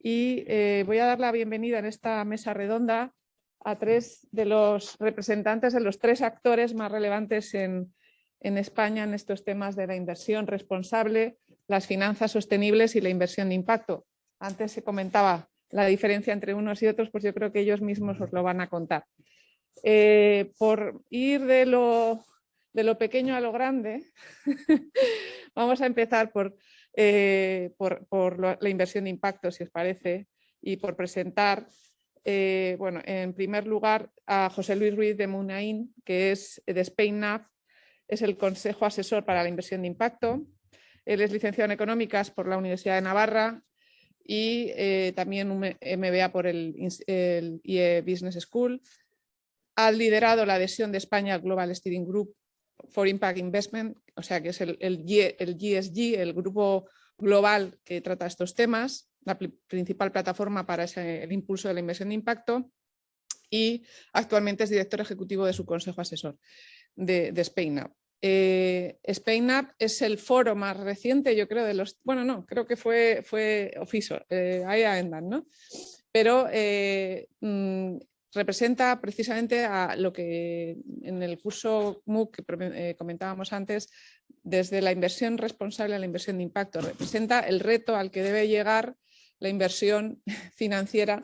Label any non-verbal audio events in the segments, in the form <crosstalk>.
y eh, voy a dar la bienvenida en esta mesa redonda a tres de los representantes de los tres actores más relevantes en, en España en estos temas de la inversión responsable, las finanzas sostenibles y la inversión de impacto. Antes se comentaba la diferencia entre unos y otros, pues yo creo que ellos mismos os lo van a contar. Eh, por ir de lo, de lo, pequeño a lo grande, <laughs> vamos a empezar por, eh, por, la inversión de impacto, si os parece, y por presentar, eh, bueno, en primer lugar a José Luis Ruiz de Munain, que es de SpainNav, es el Consejo Asesor para la Inversión de Impacto. Él es licenciado en Económicas por la Universidad de Navarra y también un MBA por el, el IE Business School ha liderado la adhesión de España al Global Steering Group for Impact Investment, o sea que es el, el, GSG, el grupo global que trata estos temas, la principal plataforma para el impulso de la inversión de impacto y actualmente es director ejecutivo de su consejo asesor de, de SpainUp. Eh, SpainUp es el foro más reciente, yo creo, de los... Bueno, no, creo que fue, fue eh, ahí andan, ¿no? Pero eh, mm, representa precisamente a lo que en el curso MOOC que eh, comentábamos antes, desde la inversión responsable a la inversión de impacto, representa el reto al que debe llegar la inversión <laughs> financiera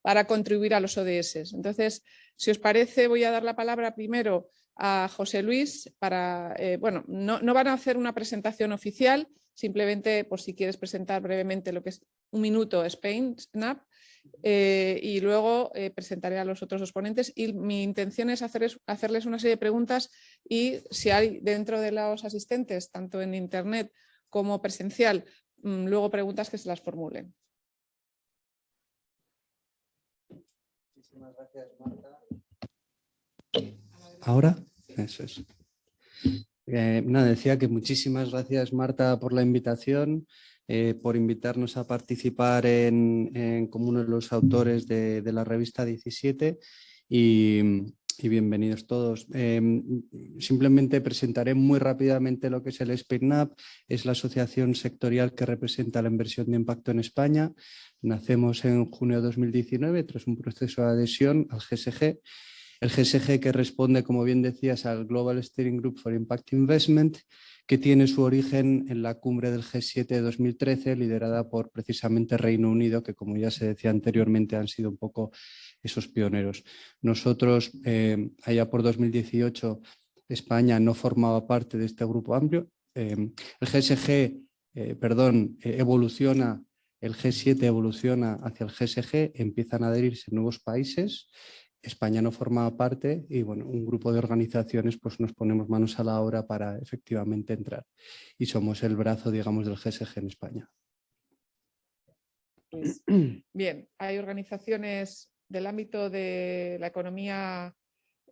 para contribuir a los ODS. Entonces, si os parece, voy a dar la palabra primero a José Luis para, eh, bueno, no, no, van a hacer una presentación oficial, simplemente por si quieres presentar brevemente lo que es un minuto Spain Snap eh, y luego eh, presentaré a los otros dos ponentes y mi intención es hacerles una serie de preguntas y si hay dentro de los asistentes, tanto en internet como presencial, mm, luego preguntas que se las formulen. Muchísimas gracias, Marta. Ahora, eso es. Eh, decía que muchísimas gracias Marta por la invitación. Eh, por invitarnos a participar en, como uno de los autores de, la revista 17 y, bienvenidos todos. Em, simplemente presentaré muy rápidamente lo que es el SPINAP, es la asociación sectorial que representa la inversión de impacto en España. Nacemos en junio de 2019 tras un proceso de adhesión al GSG el GSG que responde, como bien decías, al Global Steering Group for Impact Investment que tiene su origen en la cumbre del G7 de 2013, liderada por precisamente Reino Unido, que como ya se decía anteriormente han sido un poco esos pioneros. Nosotros, eh, allá por 2018, España no formaba parte de este grupo amplio. Eh, el GSG, eh, perdón, evoluciona, el G7 evoluciona hacia el GSG, empiezan a adherirse nuevos países España no formaba parte y bueno, un grupo de organizaciones pues nos ponemos manos a la obra para efectivamente entrar y somos el brazo digamos del GSG en España. Pues, <clears throat> bien, hay organizaciones del ámbito de la economía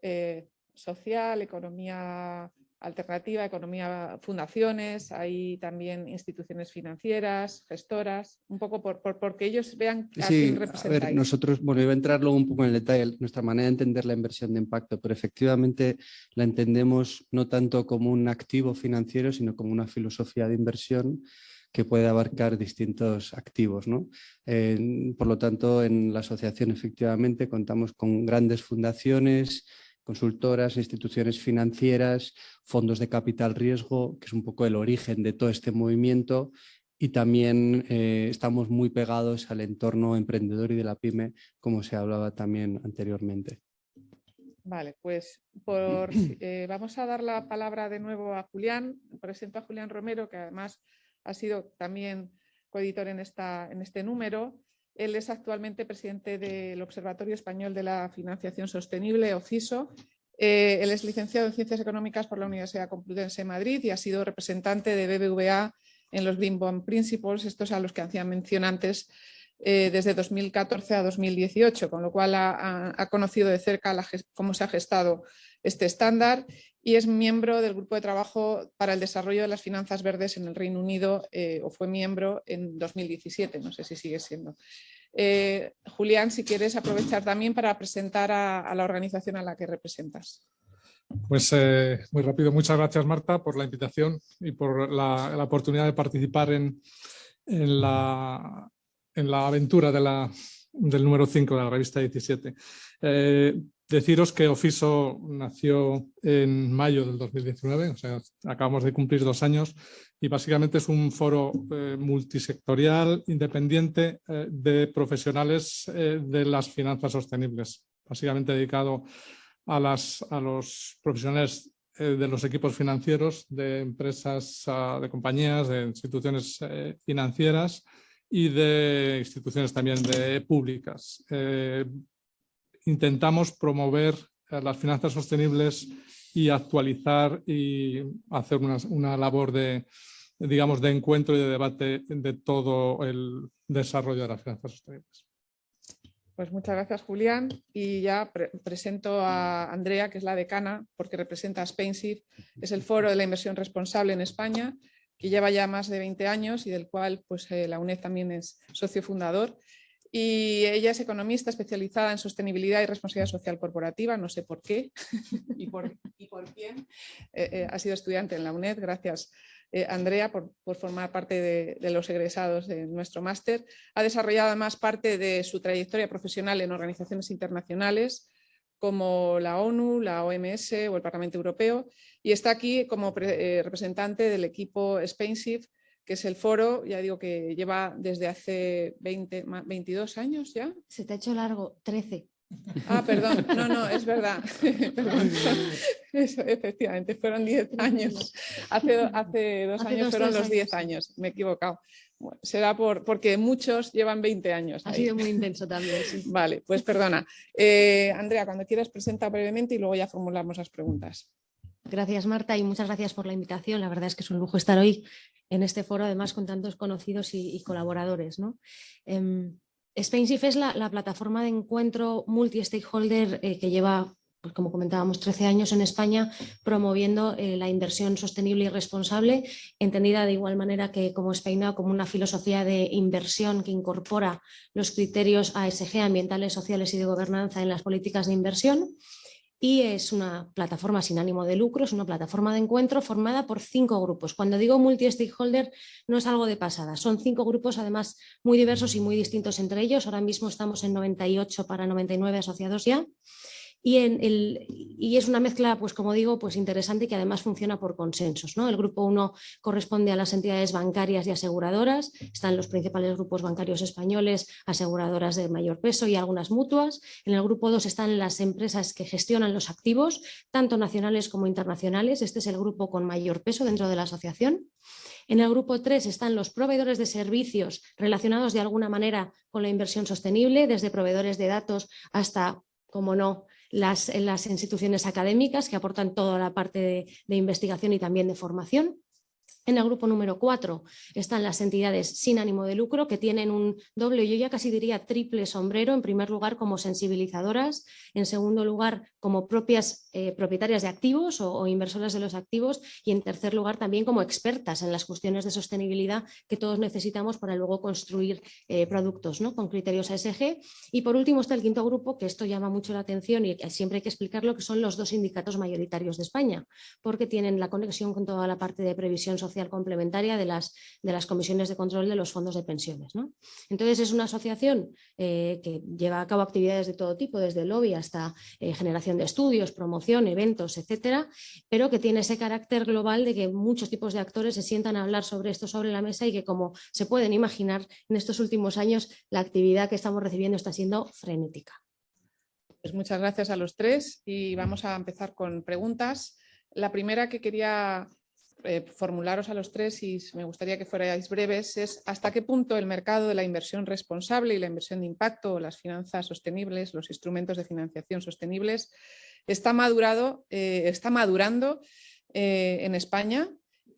eh, social, economía alternativa, economía, fundaciones, hay también instituciones financieras, gestoras, un poco por, porque ellos vean a sí, A ver, nosotros, bueno, iba a entrar luego un poco en el detalle, nuestra manera de entender la inversión de impacto, pero efectivamente la entendemos no tanto como un activo financiero, sino como una filosofía de inversión que puede abarcar distintos activos. ¿no? por lo tanto, en la asociación efectivamente contamos con grandes fundaciones, consultoras, instituciones financieras, fondos de capital riesgo, que es un poco el origen de todo este movimiento y también eh, estamos muy pegados al entorno emprendedor y de la pyme, como se hablaba también anteriormente. Vale, pues por, <clears throat> eh, vamos a dar la palabra de nuevo a Julián. Presento a Julián Romero, que además ha sido también coeditor en, esta, en este número. Él es actualmente presidente del Observatorio Español de la Financiación Sostenible, OCISO. Eh, él es licenciado en Ciencias Económicas por la Universidad Complutense de Madrid y ha sido representante de BBVA en los Green Bond Principles, estos a los que hacía mención antes, eh, desde 2014 a 2018, con lo cual ha, conocido de cerca cómo se ha gestado este estándar y es miembro del grupo de trabajo para el desarrollo de las finanzas verdes en el Reino Unido eh, o fue miembro en 2017, no sé si sigue siendo. Eh, Julián, si quieres aprovechar también para presentar a, la organización a la que representas. Pues eh, muy rápido, muchas gracias Marta por la invitación y por la, oportunidad de participar en, la, en la aventura del número 5 de la revista 17. Eh, deciros que Ofiso nació en mayo del 2019, o sea, acabamos de cumplir dos años y básicamente es un foro eh, multisectorial independiente eh, de profesionales de las finanzas sostenibles, básicamente dedicado a, a los profesionales de los equipos financieros de empresas, ah, de compañías, de instituciones financieras y de instituciones también de públicas. Intentamos promover eh, las finanzas sostenibles y actualizar y hacer una, una, labor de, digamos, de encuentro y de debate de todo el desarrollo de las finanzas sostenibles. Pues muchas gracias, Julián. Y ya presento a Andrea, que es la decana, porque representa a Spainsif. Es el foro de la inversión responsable en España que lleva ya más de 20 años y del cual pues, eh, la UNED también es socio fundador. Y ella es economista especializada en sostenibilidad y responsabilidad social corporativa, no sé por qué <laughs> y, por, quién. Eh, eh, ha sido estudiante en la UNED, gracias Andrea por, formar parte de, de, los egresados de nuestro máster. Ha desarrollado además parte de su trayectoria profesional en organizaciones internacionales, como la ONU, la OMS o el Parlamento Europeo y está aquí como eh, representante del equipo Spainsif, que es el foro, ya digo que lleva desde hace 20, 22 años ya. Se te ha hecho largo, 13. Ah, perdón, <laughs> no, no, es verdad. <laughs> Eso, efectivamente, fueron 10 años. Hace, hace dos años fueron los 10 años. me he equivocado. será por, porque muchos llevan 20 años. Ha sido muy intenso también. Vale, pues perdona. Eh, Andrea, cuando quieras presenta brevemente y luego ya formulamos las preguntas. Gracias Marta y muchas gracias por la invitación. La verdad es que es un lujo estar hoy en este foro, además con tantos conocidos y, colaboradores. ¿no? Eh, es la, plataforma de encuentro multi-stakeholder eh, que lleva, pues como comentábamos, 13 años en España promoviendo eh, la inversión sostenible y responsable, entendida de igual manera que como Spain como una filosofía de inversión que incorpora los criterios ASG, ambientales, sociales y de gobernanza en las políticas de inversión y es una plataforma sin ánimo de lucro, es una plataforma de encuentro formada por cinco grupos. Cuando digo multi-stakeholder no es algo de pasada, son cinco grupos además muy diversos y muy distintos entre ellos. Ahora mismo estamos en 98 para 99 asociados ya y, es una mezcla, pues como digo, pues interesante que además funciona por consensos. ¿no? El grupo 1 corresponde a las entidades bancarias y aseguradoras, están los principales grupos bancarios españoles, aseguradoras de mayor peso y algunas mutuas. En el grupo 2 están las empresas que gestionan los activos, tanto nacionales como internacionales. Este es el grupo con mayor peso dentro de la asociación. En el grupo 3 están los proveedores de servicios relacionados de alguna manera con la inversión sostenible, desde proveedores de datos hasta, como no, las, las instituciones académicas que aportan toda la parte de investigación y también de formación. En el grupo número 4 están las entidades sin ánimo de lucro que tienen un doble, yo ya casi diría triple sombrero, en primer lugar como sensibilizadoras, en segundo lugar como propias eh, propietarias de activos o, inversoras de los activos y en tercer lugar también como expertas en las cuestiones de sostenibilidad que todos necesitamos para luego construir eh, productos con criterios ASG. Y por último está el quinto grupo, que esto llama mucho la atención y siempre hay que explicarlo, que son los dos sindicatos mayoritarios de España, porque tienen la conexión con toda la parte de previsión social complementaria de las, de las comisiones de control de los fondos de pensiones. ¿no? Entonces es una asociación eh, que lleva a cabo actividades de todo tipo, desde lobby hasta eh, generación de estudios, promoción, eventos, etcétera, pero que tiene ese carácter global de que muchos tipos de actores se sientan a hablar sobre esto sobre la mesa y que como se pueden imaginar en estos últimos años la actividad que estamos recibiendo está siendo frenética. Pues muchas gracias a los tres y vamos a empezar con preguntas. La primera que quería eh, formularos a los tres y me gustaría que fuerais breves es hasta qué punto el mercado de la inversión responsable y la inversión de impacto, las finanzas sostenibles, los instrumentos de financiación sostenibles está, madurado, eh, está madurando eh, en España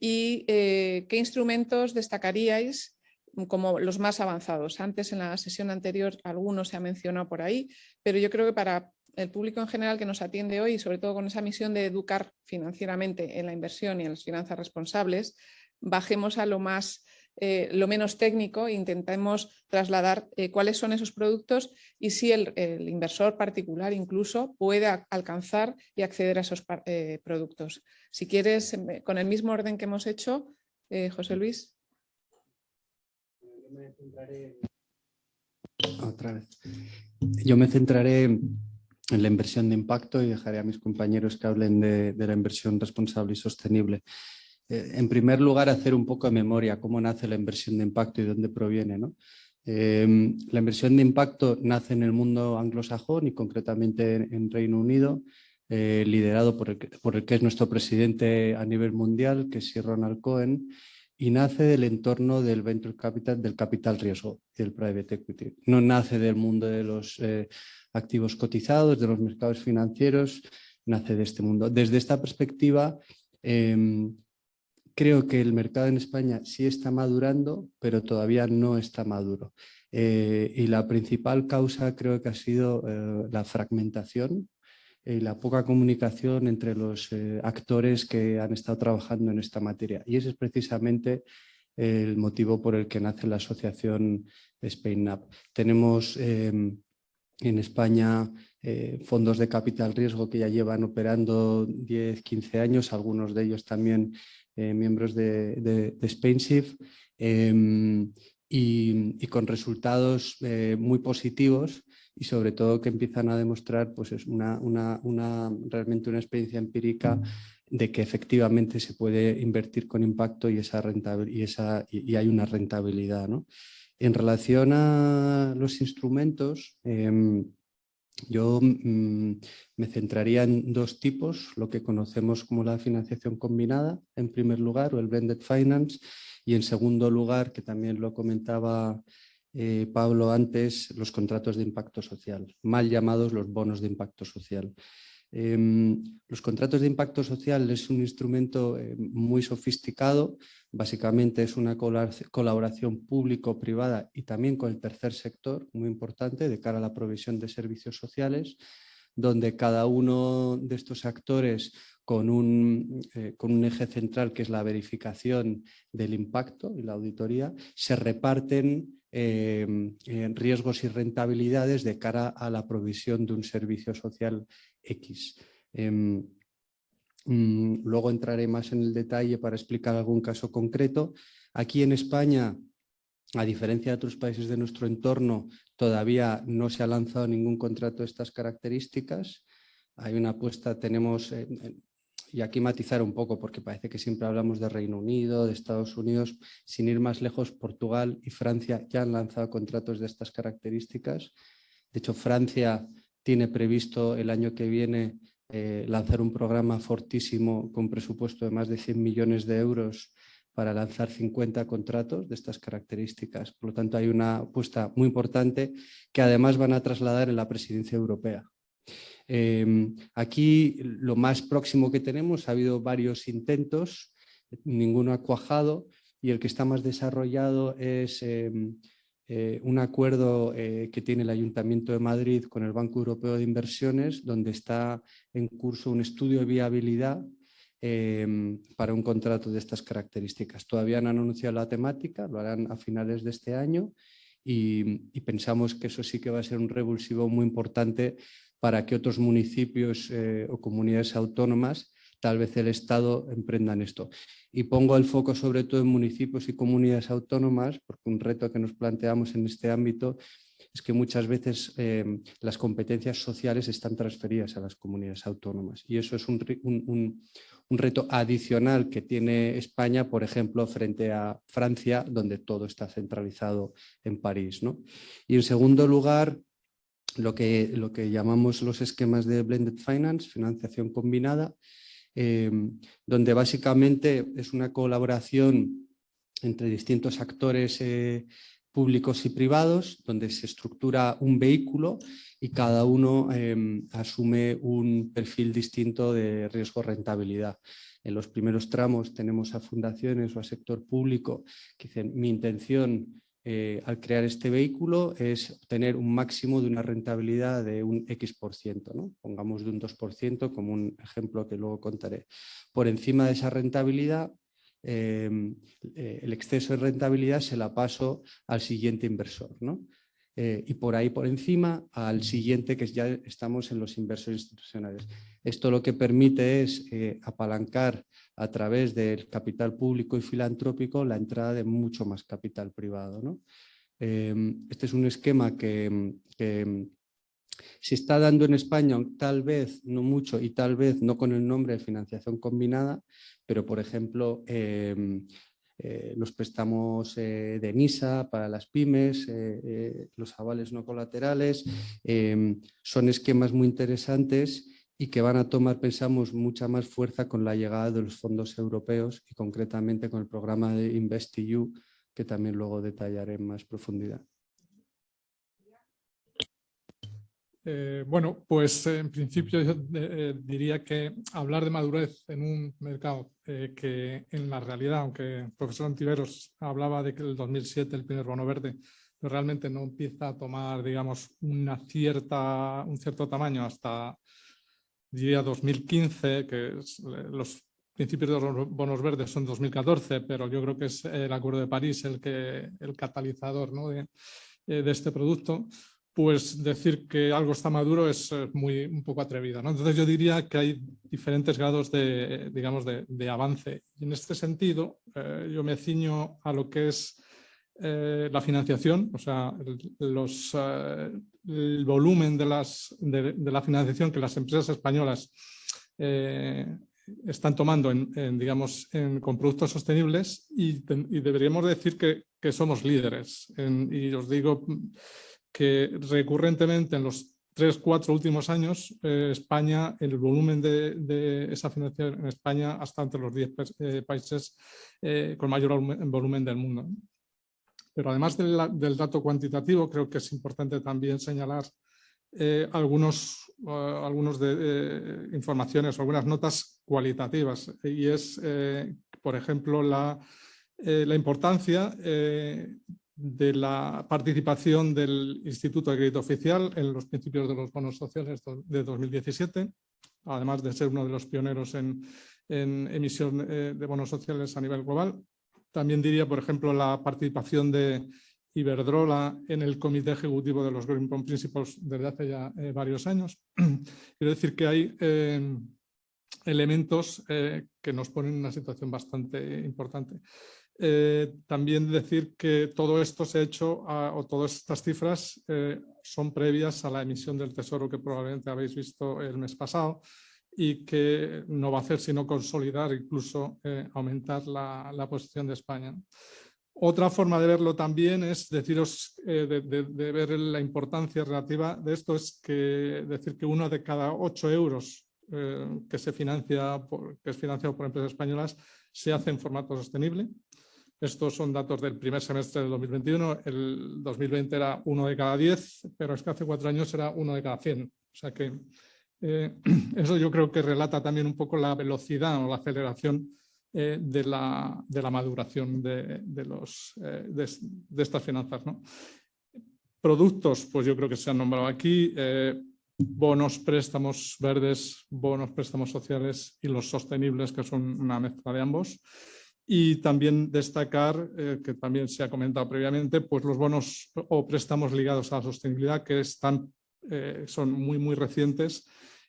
y qué instrumentos destacaríais como los más avanzados. Antes en la sesión anterior algunos se ha mencionado por ahí, pero yo creo que para el público en general que nos atiende hoy, sobre todo con esa misión de educar financieramente en la inversión y en las finanzas responsables, bajemos a lo más eh, lo menos técnico e intentemos trasladar eh, cuáles son esos productos y si el, inversor particular incluso puede alcanzar y acceder a esos eh, productos. Si quieres, con el mismo orden que hemos hecho, José Luis. Otra vez. Yo me centraré en la inversión de impacto y dejaré a mis compañeros que hablen de, la inversión responsable y sostenible. Eh, en primer lugar, hacer un poco de memoria cómo nace la inversión de impacto y dónde proviene. Em, la inversión de impacto nace en el mundo anglosajón y concretamente en, Reino Unido, eh, liderado por el, por el, que es nuestro presidente a nivel mundial, que es Ronald Cohen, y nace del entorno del venture capital, del capital riesgo del private equity. No nace del mundo de los eh, activos cotizados, de los mercados financieros, nace de este mundo. Desde esta perspectiva, em, creo que el mercado en España sí está madurando, pero todavía no está maduro. Eh, y la principal causa creo que ha sido eh, la fragmentación y la poca comunicación entre los eh, actores que han estado trabajando en esta materia. Y ese es precisamente el motivo por el que nace la asociación SpainUp. Tenemos em, en España eh, fondos de capital riesgo que ya llevan operando 10, 15 años, algunos de ellos también eh, miembros de, de, de em, y, con resultados muy positivos y sobre todo que empiezan a demostrar pues es una, una, realmente una experiencia empírica de que efectivamente se puede invertir con impacto y, esa y, esa, y hay una rentabilidad. ¿no? En relación a los instrumentos, em, yo mm, me centraría en dos tipos, lo que conocemos como la financiación combinada, en primer lugar, o el blended finance, y en segundo lugar, que también lo comentaba eh, Pablo antes, los contratos de impacto social, mal llamados los bonos de impacto social. Em, los contratos de impacto social es un instrumento eh, muy sofisticado, básicamente es una colaboración público-privada y también con el tercer sector, muy importante, de cara a la provisión de servicios sociales, donde cada uno de estos actores con un, eh, con un, eje central que es la verificación del impacto y la auditoría, se reparten Em, riesgos y rentabilidades de cara a la provisión de un servicio social X. Em, mm, luego entraré más en el detalle para explicar algún caso concreto. Aquí en España, a diferencia de otros países de nuestro entorno, todavía no se ha lanzado ningún contrato de estas características. Hay una apuesta, tenemos y aquí matizar un poco porque parece que siempre hablamos de Reino Unido, de Estados Unidos, sin ir más lejos, Portugal y Francia ya han lanzado contratos de estas características. De hecho, Francia tiene previsto el año que viene eh, lanzar un programa fortísimo con presupuesto de más de 100 millones de euros para lanzar 50 contratos de estas características. Por lo tanto, hay una apuesta muy importante que además van a trasladar en la presidencia europea. Em, aquí lo más próximo que tenemos, ha habido varios intentos, ninguno ha cuajado y el que está más desarrollado es em, eh, un acuerdo eh, que tiene el Ayuntamiento de Madrid con el Banco Europeo de Inversiones, donde está en curso un estudio de viabilidad em, para un contrato de estas características. Todavía no han anunciado la temática, lo harán a finales de este año y, y pensamos que eso sí que va a ser un revulsivo muy importante para que otros municipios eh, o comunidades autónomas, tal vez el Estado, emprendan esto. Y pongo el foco sobre todo en municipios y comunidades autónomas, porque un reto que nos planteamos en este ámbito es que muchas veces eh, las competencias sociales están transferidas a las comunidades autónomas y eso es un, un, reto adicional que tiene España, por ejemplo, frente a Francia, donde todo está centralizado en París. ¿no? Y en segundo lugar, lo que, lo que llamamos los esquemas de Blended Finance, financiación combinada, eh, donde básicamente es una colaboración entre distintos actores eh, públicos y privados, donde se estructura un vehículo y cada uno eh, asume un perfil distinto de riesgo-rentabilidad. En los primeros tramos tenemos a fundaciones o a sector público que dicen mi intención eh, al crear este vehículo es obtener un máximo de una rentabilidad de un X%, por ciento, ¿no? pongamos de un 2% como un ejemplo que luego contaré. Por encima de esa rentabilidad, em, eh, el exceso de rentabilidad se la paso al siguiente inversor. Eh, y por ahí por encima al siguiente que ya estamos en los inversores institucionales. Esto lo que permite es apalancar a través del capital público y filantrópico la entrada de mucho más capital privado. ¿no? Em, este es un esquema que, se está dando en España, tal vez no mucho y tal vez no con el nombre de financiación combinada, pero por ejemplo em, eh, los préstamos eh, de NISA para las pymes, eh, los avales no colaterales, em, son esquemas muy interesantes y que van a tomar, pensamos, mucha más fuerza con la llegada de los fondos europeos y concretamente con el programa de InvestEU, que también luego detallaré en más profundidad. Eh, bueno, pues en principio yo eh, diría que hablar de madurez en un mercado eh, que en la realidad, aunque el profesor Antiveros hablaba de que el 2007 el primer bono verde pues realmente no empieza a tomar, digamos, una cierta, un cierto tamaño hasta diría 2015, que los principios de los bonos verdes son 2014, pero yo creo que es el Acuerdo de París el, que, el catalizador ¿no? de, eh, de, este producto, pues decir que algo está maduro es muy, un poco atrevido. ¿no? Entonces yo diría que hay diferentes grados de, digamos, de, de avance. Y en este sentido, eh, yo me ciño a lo que es eh, la financiación, o sea, los, eh, el volumen de, la financiación que las empresas españolas eh, están tomando digamos, con productos sostenibles y, deberíamos decir que, somos líderes. y os digo que recurrentemente en los tres, cuatro últimos años, España, el volumen de, de, esa financiación en España hasta entre los diez países con mayor volumen del mundo. Pero además del, dato cuantitativo, creo que es importante también señalar eh, algunos, uh, algunos eh, informaciones algunas notas cualitativas. Y es, eh, por ejemplo, la, la importancia de la participación del Instituto de Crédito Oficial en los principios de los bonos sociales de 2017, además de ser uno de los pioneros en emisión de bonos sociales a nivel global. También diría, por ejemplo, la participación de Iberdrola en el comité ejecutivo de los Green Bond Principles desde hace ya eh, varios años. <clears throat> Quiero decir que hay eh, elementos eh, que nos ponen en una situación bastante importante. también decir que todo esto se ha hecho, o todas estas cifras son previas a la emisión del Tesoro que probablemente habéis visto el mes pasado, y que no va a hacer sino consolidar, incluso eh, aumentar la, la, posición de España. Otra forma de verlo también es deciros, eh, de, de, ver la importancia relativa de esto, es que decir que uno de cada ocho euros eh, que se financia, por, que es financiado por empresas españolas, se hace en formato sostenible. Estos son datos del primer semestre del 2021, el 2020 era uno de cada diez, pero es que hace cuatro años era uno de cada cien. O sea que eh, <clears throat> eso yo creo que relata también un poco la velocidad o la aceleración eh, de, la, de, la, maduración de, de los, eh, de, estas finanzas. ¿no? Productos, pues yo creo que se han nombrado aquí, bonos, préstamos verdes, bonos, préstamos sociales y los sostenibles, que son una mezcla de ambos. Y también destacar, que también se ha comentado previamente, pues los bonos o préstamos ligados a la sostenibilidad que están, son muy, muy recientes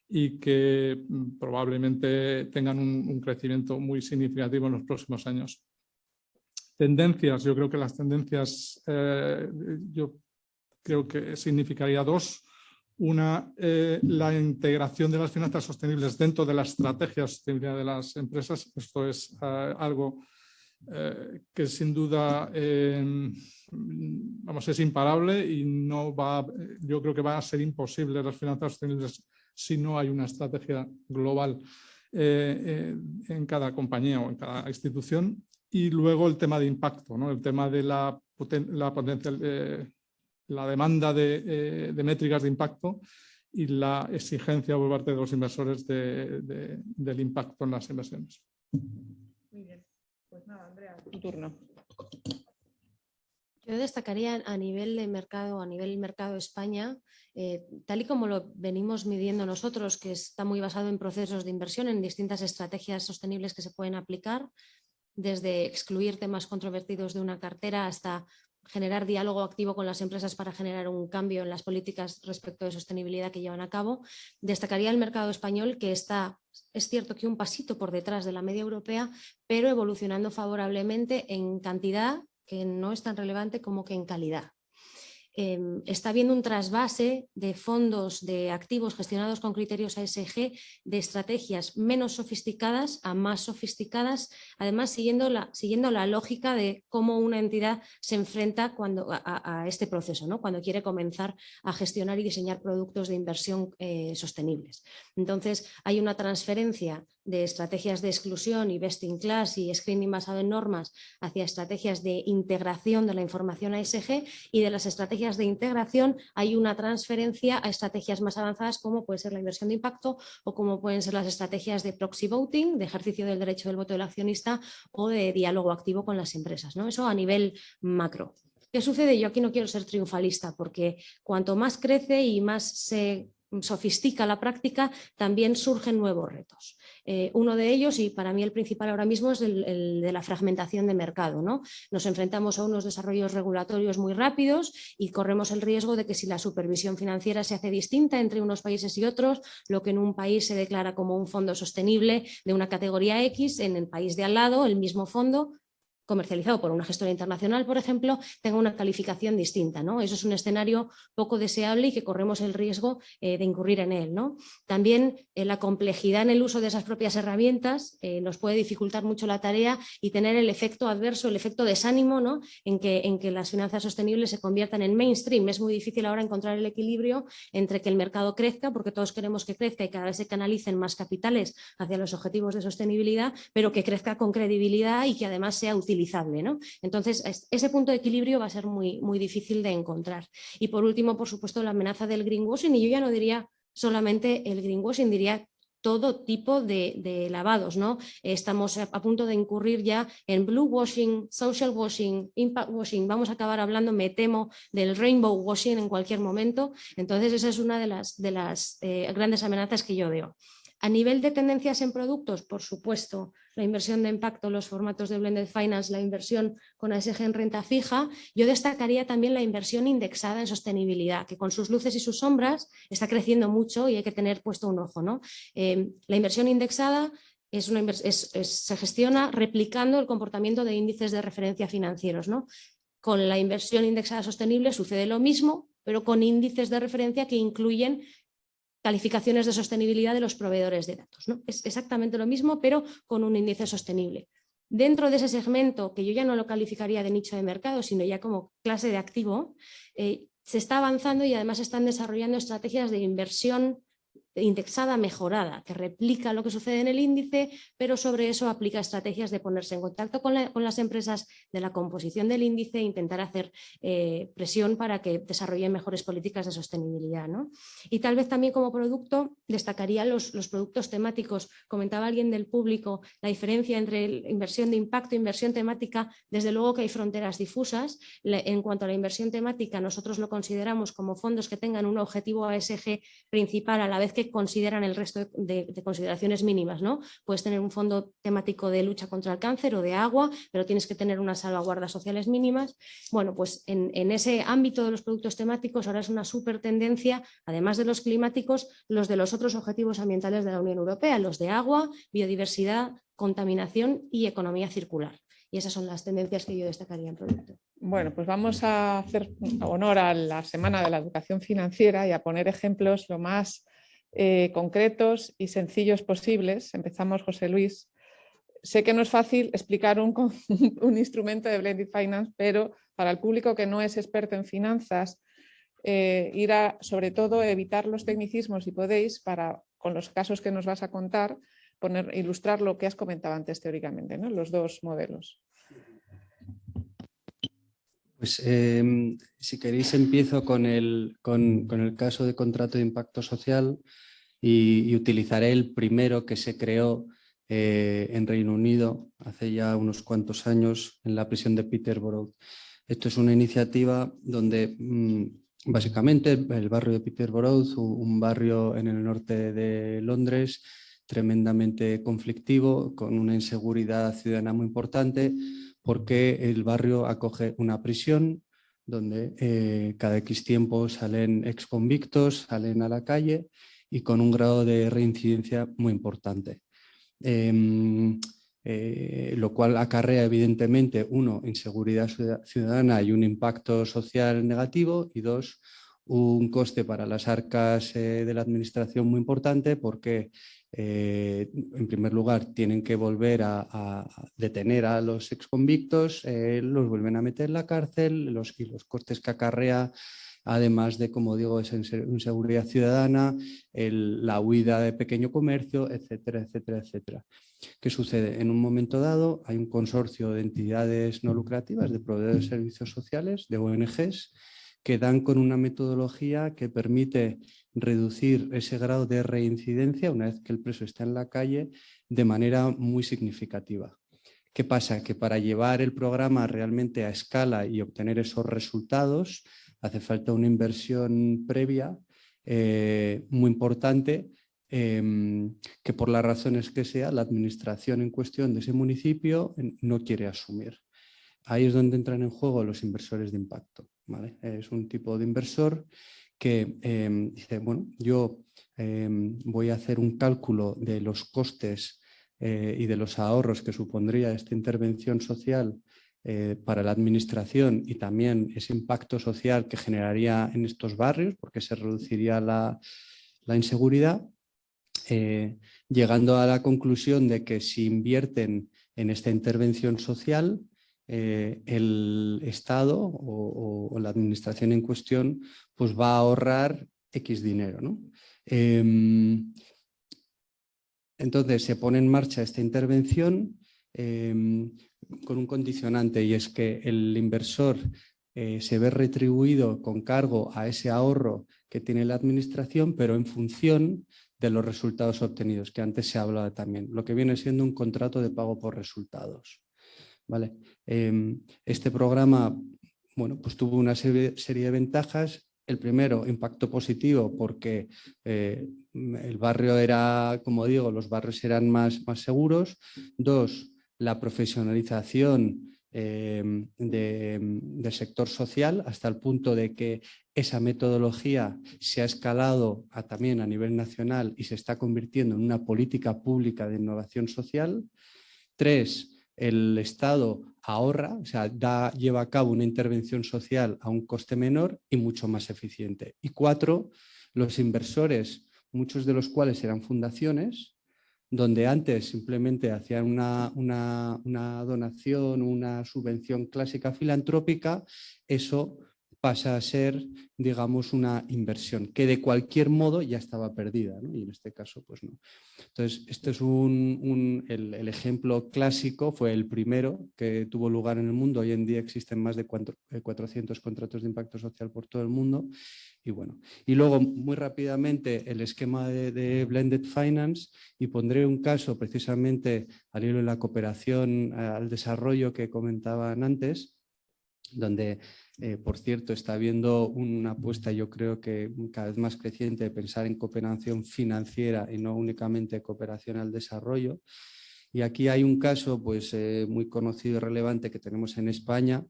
y que mm, probablemente tengan un, crecimiento muy significativo en los próximos años. Tendencias, yo creo que las tendencias, eh, yo creo que significaría dos. Una, eh, la integración de las finanzas sostenibles dentro de la estrategia de sostenibilidad de las empresas. Esto es eh, algo que sin duda vamos, es imparable y no va, yo creo que va a ser imposible las finanzas sostenibles si no hay una estrategia global eh, eh, en cada compañía o en cada institución. Y luego el tema de impacto, ¿no? el tema de la, la, potencial, eh, la demanda de, métricas de impacto y la exigencia por parte de los inversores del impacto en las inversiones. Pues nada, Andrea, tu turno. Yo destacaría a nivel de mercado, a nivel mercado España, eh, tal y como lo venimos midiendo nosotros, que está muy basado en procesos de inversión, en distintas estrategias sostenibles que se pueden aplicar, desde excluir temas controvertidos de una cartera hasta generar diálogo activo con las empresas para generar un cambio en las políticas respecto de sostenibilidad que llevan a cabo. Destacaría el mercado español que está, es cierto que un pasito por detrás de la media europea, pero evolucionando favorablemente en cantidad que no es tan relevante como que en calidad. Em, está habiendo un trasvase de fondos de activos gestionados con criterios ASG de estrategias menos sofisticadas a más sofisticadas, además siguiendo la, siguiendo la lógica de cómo una entidad se enfrenta cuando, a, este proceso, ¿no? cuando quiere comenzar a gestionar y diseñar productos de inversión eh, sostenibles. Entonces hay una transferencia de estrategias de exclusión y best in class y screening basado en normas hacia estrategias de integración de la información ASG y de las estrategias de integración hay una transferencia a estrategias más avanzadas como puede ser la inversión de impacto o como pueden ser las estrategias de proxy voting, de ejercicio del derecho del voto del accionista o de diálogo activo con las empresas. ¿no? Eso a nivel macro. ¿Qué sucede? Yo aquí no quiero ser triunfalista porque cuanto más crece y más se sofistica la práctica, también surgen nuevos retos. Eh, uno de ellos, y para mí el principal ahora mismo, es el, de la fragmentación de mercado. ¿no? Nos enfrentamos a unos desarrollos regulatorios muy rápidos y corremos el riesgo de que si la supervisión financiera se hace distinta entre unos países y otros, lo que en un país se declara como un fondo sostenible de una categoría X, en el país de al lado el mismo fondo comercializado por una gestora internacional, por ejemplo, tenga una calificación distinta. ¿no? Eso es un escenario poco deseable y que corremos el riesgo eh, de incurrir en él. ¿no? También eh, la complejidad en el uso de esas propias herramientas eh, nos puede dificultar mucho la tarea y tener el efecto adverso, el efecto desánimo ¿no? en, que, en que las finanzas sostenibles se conviertan en mainstream. Es muy difícil ahora encontrar el equilibrio entre que el mercado crezca, porque todos queremos que crezca y cada vez se canalicen más capitales hacia los objetivos de sostenibilidad, pero que crezca con credibilidad y que además sea útil entonces, ese punto de equilibrio va a ser muy, muy difícil de encontrar. Y por último, por supuesto, la amenaza del greenwashing, y yo ya no diría solamente el greenwashing, diría todo tipo de, lavados. ¿no? Estamos a, punto de incurrir ya en blue washing, social washing, impact washing. Vamos a acabar hablando, me temo, del rainbow washing en cualquier momento. Entonces esa es una de las, de las eh, grandes amenazas que yo veo. A nivel de tendencias en productos, por supuesto, la inversión de impacto, los formatos de blended finance, la inversión con ASG en renta fija, yo destacaría también la inversión indexada en sostenibilidad, que con sus luces y sus sombras está creciendo mucho y hay que tener puesto un ojo. ¿no? Eh, la inversión indexada es una se gestiona replicando el comportamiento de índices de referencia financieros. ¿no? Con la inversión indexada sostenible sucede lo mismo, pero con índices de referencia que incluyen calificaciones de sostenibilidad de los proveedores de datos. ¿no? Es exactamente lo mismo, pero con un índice sostenible. Dentro de ese segmento, que yo ya no lo calificaría de nicho de mercado, sino ya como clase de activo, eh, se está avanzando y además están desarrollando estrategias de inversión indexada mejorada, que replica lo que sucede en el índice, pero sobre eso aplica estrategias de ponerse en contacto con, las empresas de la composición del índice e intentar hacer eh, presión para que desarrollen mejores políticas de sostenibilidad. Y tal vez también como producto destacaría los, los productos temáticos. Comentaba alguien del público la diferencia entre inversión de impacto e inversión temática. Desde luego que hay fronteras difusas. En cuanto a la inversión temática, nosotros lo consideramos como fondos que tengan un objetivo ASG principal a la vez que consideran el resto de, consideraciones mínimas. ¿no? Puedes tener un fondo temático de lucha contra el cáncer o de agua, pero tienes que tener unas salvaguardas sociales mínimas. Bueno, pues en, ese ámbito de los productos temáticos ahora es una súper tendencia, además de los climáticos, los de los otros objetivos ambientales de la Unión Europea, los de agua, biodiversidad, contaminación y economía circular. Y esas son las tendencias que yo destacaría en producto. Bueno, pues vamos a hacer honor a la Semana de la Educación Financiera y a poner ejemplos lo más eh, concretos y sencillos posibles. Empezamos, José Luis. Sé que no es fácil explicar <laughs> un, instrumento de Blended Finance, pero para el público que no es experto en finanzas, eh, ir a, sobre todo, evitar los tecnicismos si podéis, para, con los casos que nos vas a contar, poner, ilustrar lo que has comentado antes teóricamente, ¿no? los dos modelos. Pues em, si queréis empiezo con el, con, el, caso de contrato de impacto social y, utilizaré el primero que se creó eh, en Reino Unido hace ya unos cuantos años en la prisión de Peterborough. Esto es una iniciativa donde mm, básicamente el barrio de Peterborough, un barrio en el norte de Londres, tremendamente conflictivo, con una inseguridad ciudadana muy importante, porque el barrio acoge una prisión donde eh, cada X tiempo salen exconvictos, salen a la calle y con un grado de reincidencia muy importante. Em, eh, lo cual acarrea evidentemente, uno, inseguridad ciudadana y un impacto social negativo y dos, un coste para las arcas eh, de la administración muy importante porque eh, en primer lugar tienen que volver a, detener a los exconvictos, los vuelven a meter en la cárcel los, y los costes que acarrea además de, como digo, esa inseguridad ciudadana, la huida de pequeño comercio, etcétera, etcétera, etcétera. ¿Qué sucede? En un momento dado hay un consorcio de entidades no lucrativas, de proveedores de servicios sociales, de ONGs, que dan con una metodología que permite reducir ese grado de reincidencia una vez que el preso está en la calle de manera muy significativa. ¿Qué pasa? Que para llevar el programa realmente a escala y obtener esos resultados hace falta una inversión previa eh, muy importante Em, que por las razones que sea la administración en cuestión de ese municipio no quiere asumir. Ahí es donde entran en juego los inversores de impacto. Es un tipo de inversor que em, dice, bueno, yo em, voy a hacer un cálculo de los costes eh, y de los ahorros que supondría esta intervención social eh, para la administración y también ese impacto social que generaría en estos barrios, porque se reduciría la, la inseguridad eh, llegando a la conclusión de que si invierten en esta intervención social, eh, el Estado o, la administración en cuestión pues va a ahorrar X dinero. Em, entonces se pone en marcha esta intervención em, con un condicionante y es que el inversor eh, se ve retribuido con cargo a ese ahorro que tiene la administración, pero en función de los resultados obtenidos, que antes se hablaba también, lo que viene siendo un contrato de pago por resultados. ¿Vale? Em, este programa bueno, pues tuvo una serie, de ventajas. El primero, impacto positivo, porque eh, el barrio era, como digo, los barrios eran más, más seguros. Dos, la profesionalización Em, del sector social hasta el punto de que esa metodología se ha escalado también a nivel nacional y se está convirtiendo en una política pública de innovación social. Tres, el Estado ahorra, o sea, da, lleva a cabo una intervención social a un coste menor y mucho más eficiente. Y cuatro, los inversores, muchos de los cuales eran fundaciones, donde antes simplemente hacían una, donación, una subvención clásica filantrópica, eso pasa a ser, digamos, una inversión que de cualquier modo ya estaba perdida y en este caso pues no. Entonces, este es un, el, ejemplo clásico, fue el primero que tuvo lugar en el mundo. Hoy en día existen más de 400 eh, contratos de impacto social por todo el mundo. Y, bueno, y luego, muy rápidamente, el esquema de, de Blended Finance y pondré un caso precisamente al hilo de la cooperación al desarrollo que comentaban antes, donde eh, por cierto, está habiendo una apuesta, yo creo que cada vez más creciente, de pensar en cooperación financiera y no únicamente cooperación al desarrollo. Y aquí hay un caso pues, eh, muy conocido y relevante que tenemos en España,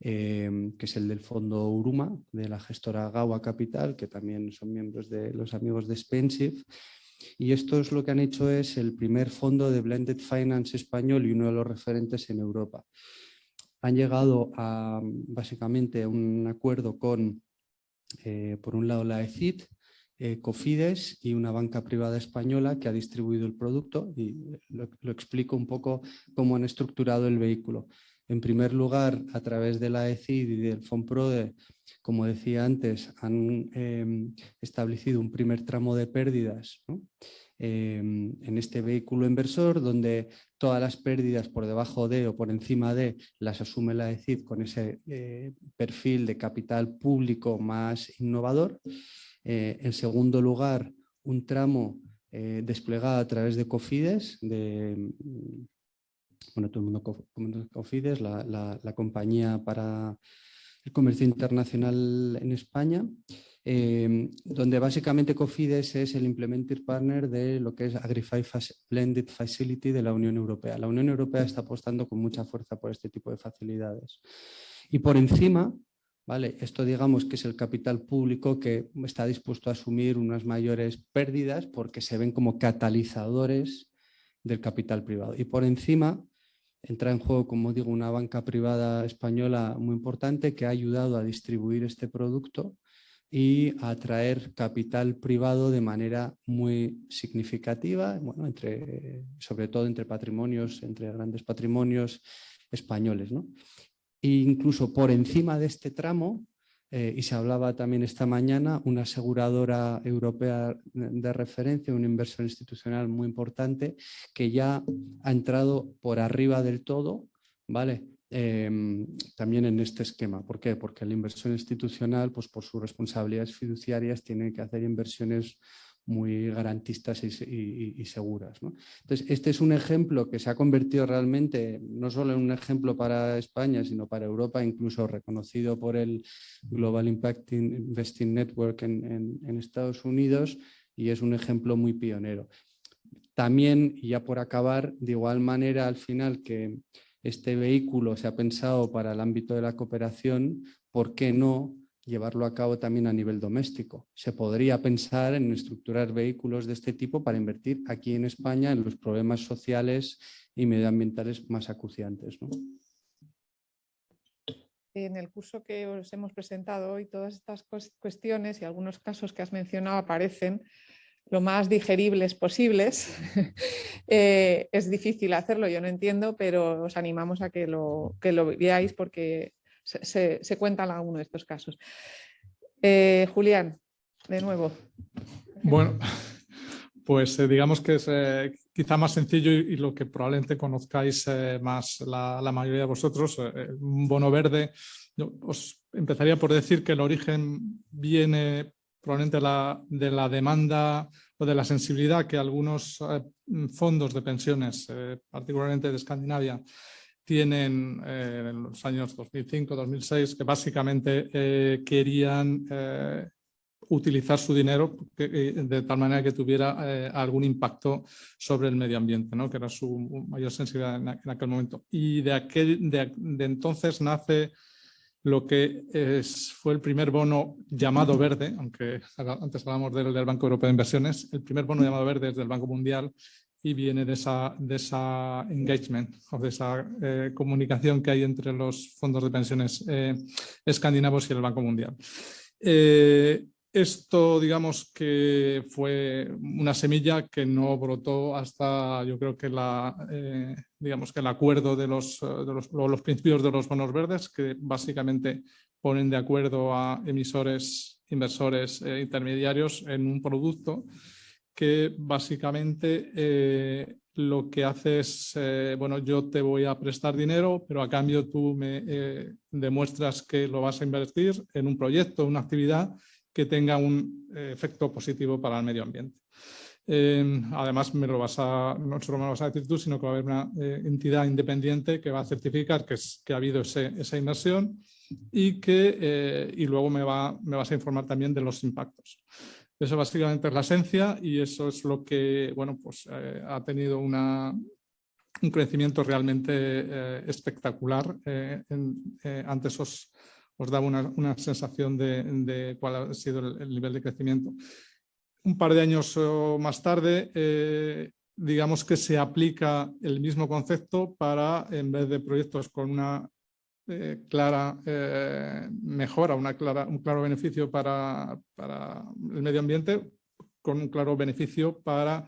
em, que es el del Fondo Uruma, de la gestora Gawa Capital, que también son miembros de los amigos de Spensive. Y esto es lo que han hecho es el primer fondo de Blended Finance español y uno de los referentes en Europa han llegado a básicamente un acuerdo con, eh, por un lado, la ECIT, eh, Cofides y una banca privada española que ha distribuido el producto y lo, explico un poco cómo han estructurado el vehículo. En primer lugar, a través de la ECID y del FONPRODE, como decía antes, han em, establecido un primer tramo de pérdidas Em, en este vehículo inversor donde todas las pérdidas por debajo de o por encima de las asume la ECID con ese eh, perfil de capital público más innovador. Eh, en segundo lugar, un tramo eh, desplegado a través de Cofides, de, bueno, todo el mundo Cofides, la, la compañía para el comercio internacional en España, Em, donde básicamente Cofides es el implementing partner de lo que es Agrify Blended Facility de la Unión Europea. La Unión Europea está apostando con mucha fuerza por este tipo de facilidades. Y por encima, ¿vale? esto digamos que es el capital público que está dispuesto a asumir unas mayores pérdidas porque se ven como catalizadores del capital privado. Y por encima entra en juego, como digo, una banca privada española muy importante que ha ayudado a distribuir este producto y atraer capital privado de manera muy significativa, bueno, sobre todo entre patrimonios, entre grandes patrimonios españoles. ¿no? E incluso por encima de este tramo, eh, y se hablaba también esta mañana, una aseguradora europea de referencia, una inversión institucional muy importante, que ya ha entrado por arriba del todo, ¿vale? Em, también en este esquema. ¿Por qué? Porque la inversión institucional, pues por sus responsabilidades fiduciarias, tiene que hacer inversiones muy garantistas y, seguras. Entonces, este es un ejemplo que se ha convertido realmente no solo en un ejemplo para España, sino para Europa, incluso reconocido por el Global Impact Investing Network en, Estados Unidos y es un ejemplo muy pionero. También, y ya por acabar, de igual manera al final que este vehículo se ha pensado para el ámbito de la cooperación, ¿por qué no llevarlo a cabo también a nivel doméstico. Se podría pensar en estructurar vehículos de este tipo para invertir aquí en España en los problemas sociales y medioambientales más acuciantes. En el curso que os hemos presentado hoy, todas estas cuestiones y algunos casos que has mencionado aparecen lo más digeribles posibles. <laughs> Eh, es difícil hacerlo, yo no entiendo, pero os animamos a que lo, que lo veáis porque se, se, cuentan algunos de estos casos. Eh, Julián, de nuevo. Bueno, <laughs> pues eh, digamos que es quizá más sencillo y, lo que probablemente conozcáis más la, mayoría de vosotros, un bono verde. Yo os empezaría por decir que el origen viene probablemente la, de la demanda o de la sensibilidad que algunos fondos de pensiones, particularmente de Escandinavia, tienen eh, en los años 2005-2006 que básicamente eh, querían eh, utilizar su dinero de tal manera que tuviera algún impacto sobre el medio ambiente, ¿no? que era su mayor sensibilidad en, aquel momento. Y de, aquel, de, entonces nace lo que es, fue el primer bono llamado verde, aunque antes hablamos del, del Banco Europeo de Inversiones, el primer bono llamado verde es del Banco Mundial y viene de esa, de esa engagement o de esa eh, comunicación que hay entre los fondos de pensiones eh, escandinavos y el Banco Mundial. Eh, esto, digamos que fue una semilla que no brotó hasta, yo creo que la, digamos que el acuerdo de los, de los, los, principios de los bonos verdes, que básicamente ponen de acuerdo a emisores, inversores, intermediarios en un producto que básicamente eh, lo que hace es, eh, bueno, yo te voy a prestar dinero, pero a cambio tú me eh, demuestras que lo vas a invertir en un proyecto, una actividad que tenga un efecto positivo para el medio ambiente. Em, además, no solo me lo vas a decir tú, sino que va a haber una entidad independiente que va a certificar que, ha habido esa inversión y que y luego me, va, me vas a informar también de los impactos. Eso básicamente es la esencia y eso es lo que bueno, pues, eh, ha tenido un crecimiento realmente eh, espectacular. Eh, antes os, os daba una, una sensación de, cuál ha sido el, nivel de crecimiento. Un par de años más tarde, digamos que se aplica el mismo concepto para, en vez de proyectos con una eh, clara eh, mejora, una clara, un claro beneficio para, para, el medio ambiente, con un claro beneficio para,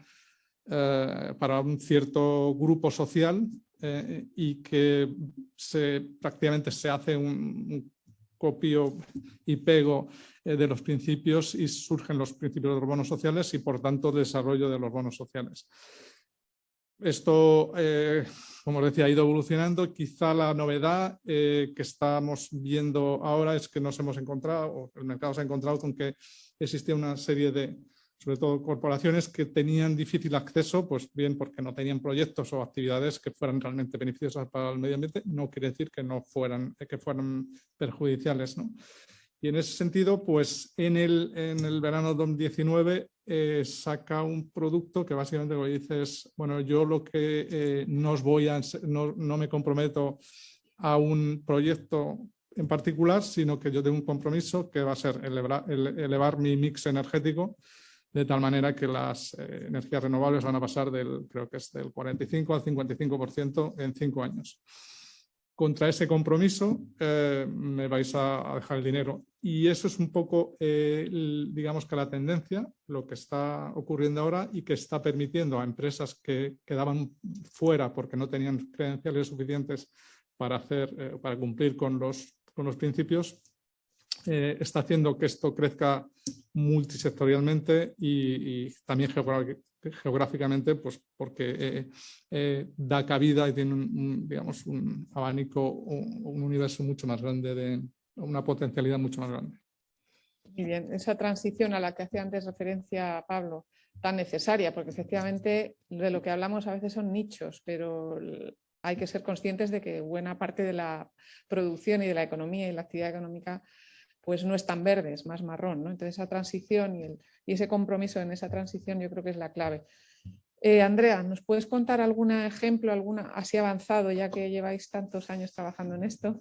eh, para un cierto grupo social y que se, prácticamente se hace un, copio y pego de los principios y surgen los principios de los bonos sociales y por tanto desarrollo de los bonos sociales. Esto, eh, como os decía, ha ido evolucionando. Quizá la novedad eh, que estamos viendo ahora es que nos hemos encontrado, o el mercado se ha encontrado con que existía una serie de, sobre todo corporaciones que tenían difícil acceso, pues bien porque no tenían proyectos o actividades que fueran realmente beneficiosas para el medio ambiente, no quiere decir que no fueran, que fueran perjudiciales. ¿no? Y en ese sentido, pues en el, en el verano 2019 eh, saca un producto que básicamente lo que dice es, bueno, yo lo que eh, no, os voy a, no, no, me comprometo a un proyecto en particular, sino que yo tengo un compromiso que va a ser elevar, elevar mi mix energético de tal manera que las eh, energías renovables van a pasar del, creo que es del 45 al 55% en cinco años. Contra ese compromiso eh, me vais a, dejar el dinero. Y eso es un poco, eh, digamos que la tendencia, lo que está ocurriendo ahora y que está permitiendo a empresas que quedaban fuera porque no tenían credenciales suficientes para, hacer, para cumplir con los, con los principios, está haciendo que esto crezca multisectorialmente y, también geográficamente, pues porque eh, eh, da cabida y tiene un, digamos, un abanico, un, un, universo mucho más grande, de una potencialidad mucho más grande. Muy bien, esa transición a la que hacía antes referencia Pablo, tan necesaria, porque efectivamente de lo que hablamos a veces son nichos, pero hay que ser conscientes de que buena parte de la producción y de la economía y la actividad económica pues no es tan verde, es más marrón. ¿no? Entonces esa transición y, ese compromiso en esa transición yo creo que es la clave. Eh, Andrea, ¿nos puedes contar algún ejemplo, alguna así avanzado, ya que lleváis tantos años trabajando en esto?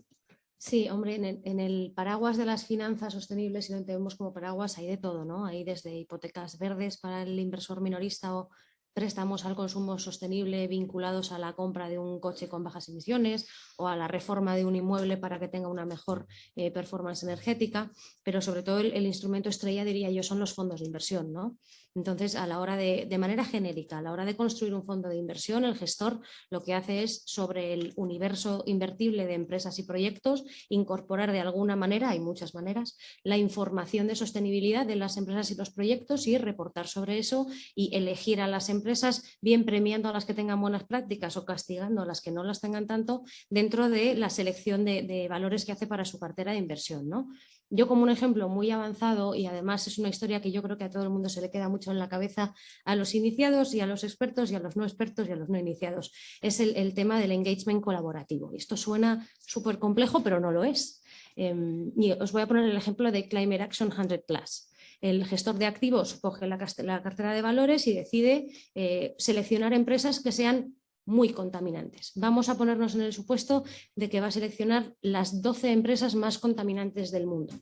Sí, hombre, en el, paraguas de las finanzas sostenibles, si lo entendemos como paraguas, hay de todo, ¿no? Hay desde hipotecas verdes para el inversor minorista o préstamos al consumo sostenible vinculados a la compra de un coche con bajas emisiones o a la reforma de un inmueble para que tenga una mejor eh, performance energética, pero sobre todo el, el, instrumento estrella, diría yo, son los fondos de inversión. ¿no? Entonces, a la hora de, de manera genérica, a la hora de construir un fondo de inversión, el gestor lo que hace es sobre el universo invertible de empresas y proyectos, incorporar de alguna manera, hay muchas maneras, la información de sostenibilidad de las empresas y los proyectos y reportar sobre eso y elegir a las empresas, bien premiando a las que tengan buenas prácticas o castigando a las que no las tengan tanto, dentro de la selección de, de valores que hace para su cartera de inversión. ¿no? Yo como un ejemplo muy avanzado y además es una historia que yo creo que a todo el mundo se le queda mucho en la cabeza a los iniciados y a los expertos y a los no expertos y a los no iniciados. Es el, tema del engagement colaborativo. Esto suena súper complejo pero no lo es. Em, y os voy a poner el ejemplo de Climate Action 100 Plus. El gestor de activos coge la, cartera de valores y decide eh, seleccionar empresas que sean muy contaminantes. Vamos a ponernos en el supuesto de que va a seleccionar las 12 empresas más contaminantes del mundo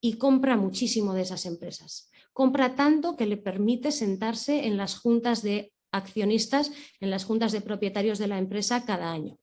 y compra muchísimo de esas empresas. Compra tanto que le permite sentarse en las juntas de accionistas, en las juntas de propietarios de la empresa cada año.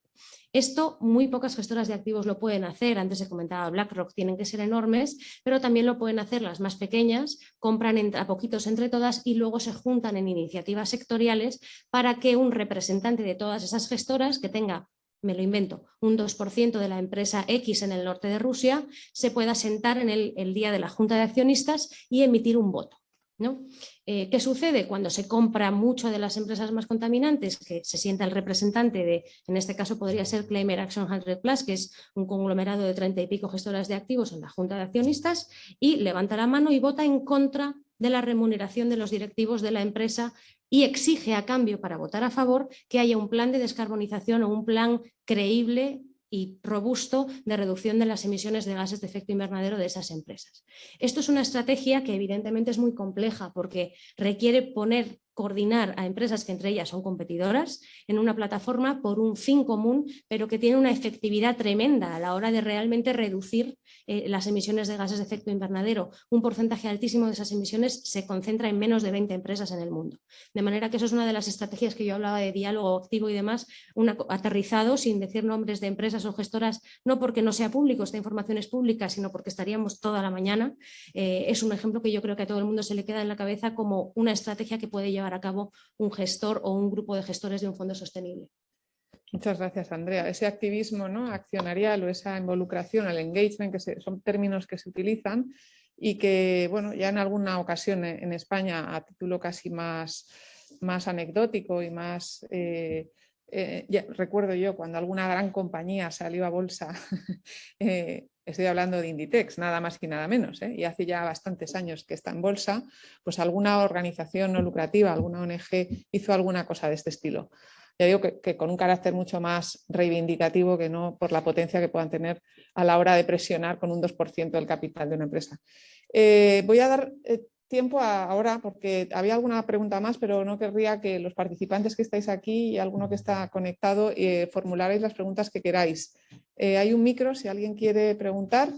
Esto muy pocas gestoras de activos lo pueden hacer, antes se comentaba BlackRock, tienen que ser enormes, pero también lo pueden hacer las más pequeñas, compran a poquitos entre todas y luego se juntan en iniciativas sectoriales para que un representante de todas esas gestoras que tenga me lo invento, un 2% de la empresa X en el norte de Rusia, se pueda sentar en el, día de la Junta de Accionistas y emitir un voto. ¿no? Eh, ¿Qué sucede cuando se compra mucho de las empresas más contaminantes? Que se sienta el representante de, en este caso podría ser Claimer Action 100 Plus, que es un conglomerado de treinta y pico gestoras de activos en la Junta de Accionistas, y levanta la mano y vota en contra de la remuneración de los directivos de la empresa y exige a cambio para votar a favor que haya un plan de descarbonización o un plan creíble y robusto de reducción de las emisiones de gases de efecto invernadero de esas empresas. Esto es una estrategia que evidentemente es muy compleja porque requiere poner coordinar a empresas que entre ellas son competidoras en una plataforma por un fin común, pero que tiene una efectividad tremenda a la hora de realmente reducir eh, las emisiones de gases de efecto invernadero. Un porcentaje altísimo de esas emisiones se concentra en menos de 20 empresas en el mundo. De manera que eso es una de las estrategias que yo hablaba de diálogo activo y demás, aterrizado sin decir nombres de empresas o gestoras, no porque no sea público, esta información es pública, sino porque estaríamos toda la mañana. Eh, es un ejemplo que yo creo que a todo el mundo se le queda en la cabeza como una estrategia que puede llevar a cabo un gestor o un grupo de gestores de un fondo sostenible. Muchas gracias, Andrea. Ese activismo ¿no? accionarial o esa involucración, el engagement, que son términos que se utilizan y que bueno, ya en alguna ocasión en España a título casi más, más anecdótico y más... Eh, eh, recuerdo yo cuando alguna gran compañía salió a bolsa <laughs> eh, estoy hablando de Inditex, nada más y nada menos, ¿eh? y hace ya bastantes años que está en bolsa, pues alguna organización no lucrativa, alguna ONG hizo alguna cosa de este estilo. Ya digo que, con un carácter mucho más reivindicativo que no por la potencia que puedan tener a la hora de presionar con un 2% del capital de una empresa. Eh, voy a dar eh, tiempo ahora porque había alguna pregunta más, pero no querría que los participantes que estáis aquí y alguno que está conectado eh, formularais las preguntas que queráis. Eh, hay un micro, si alguien quiere preguntar,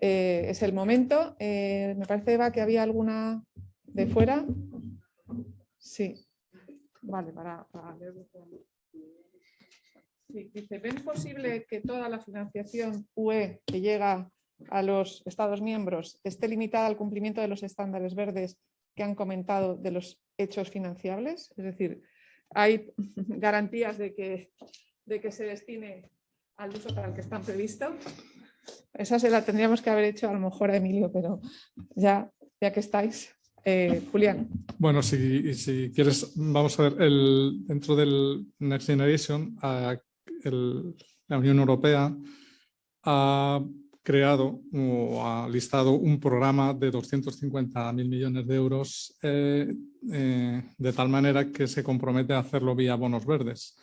eh, es el momento. me parece, Eva, que había alguna de fuera. Sí, vale, para, para Sí, dice, ¿ven posible que toda la financiación UE que llega a los Estados miembros esté limitada al cumplimiento de los estándares verdes que han comentado de los hechos financiables? Es decir, ¿hay <laughs> garantías de que, de que se destine al uso para el que están previstos? Esa se la tendríamos que haber hecho a lo mejor a Emilio, pero ya, ya que estáis. Eh, Julián. Bueno, si, si, quieres, vamos a ver, el, dentro del Next Generation, la Unión Europea ha creado o ha listado un programa de 250 mil millones de euros eh, eh, de tal manera que se compromete a hacerlo vía bonos verdes.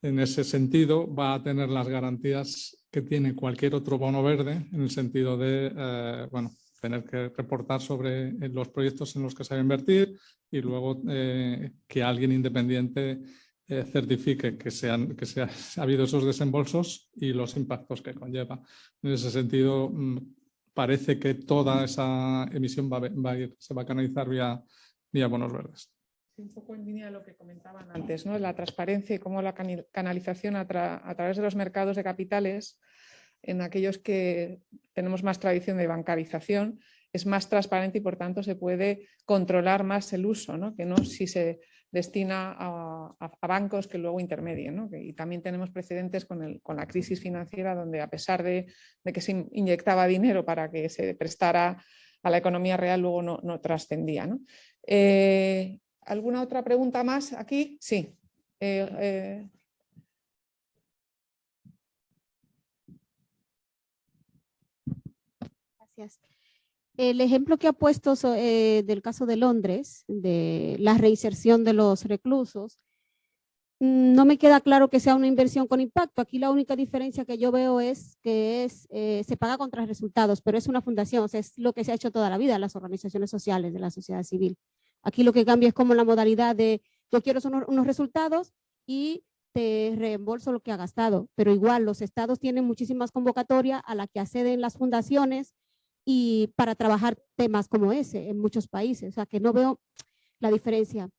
En ese sentido va a tener las garantías que tiene cualquier otro bono verde en el sentido de eh, bueno, tener que reportar sobre los proyectos en los que se va a invertir y luego que alguien independiente eh, certifique que, sean, que se <laughs> ha, habido esos desembolsos y los impactos que conlleva. En ese sentido, mm, parece que toda esa emisión va, va a ir, se va a canalizar vía, vía bonos verdes. Un poco en línea de lo que comentaban antes, ¿no? la transparencia y cómo la canalización a, a través de los mercados de capitales, en aquellos que tenemos más tradición de bancarización, es más transparente y por tanto se puede controlar más el uso, ¿no? que no si se destina a, bancos que luego intermedien. Y también tenemos precedentes con, el, con, la crisis financiera donde a pesar de, que se inyectaba dinero para que se prestara a la economía real, luego no, trascendía. Eh, ¿Alguna otra pregunta más aquí? Sí. Eh, eh. Gracias. El ejemplo que ha puesto eh, del caso de Londres, de la reinserción de los reclusos, mm, no me queda claro que sea una inversión con impacto. Aquí la única diferencia que yo veo es que es, eh, se paga contra resultados, pero es una fundación, es lo que se ha hecho toda la vida las organizaciones sociales de la sociedad civil. Aquí lo que cambia es como la modalidad de yo quiero unos, unos resultados y te reembolso lo que ha gastado, pero igual los estados tienen muchísimas convocatorias a la que acceden las fundaciones, y para trabajar temas como ese en muchos países. O sea, que no veo la diferencia.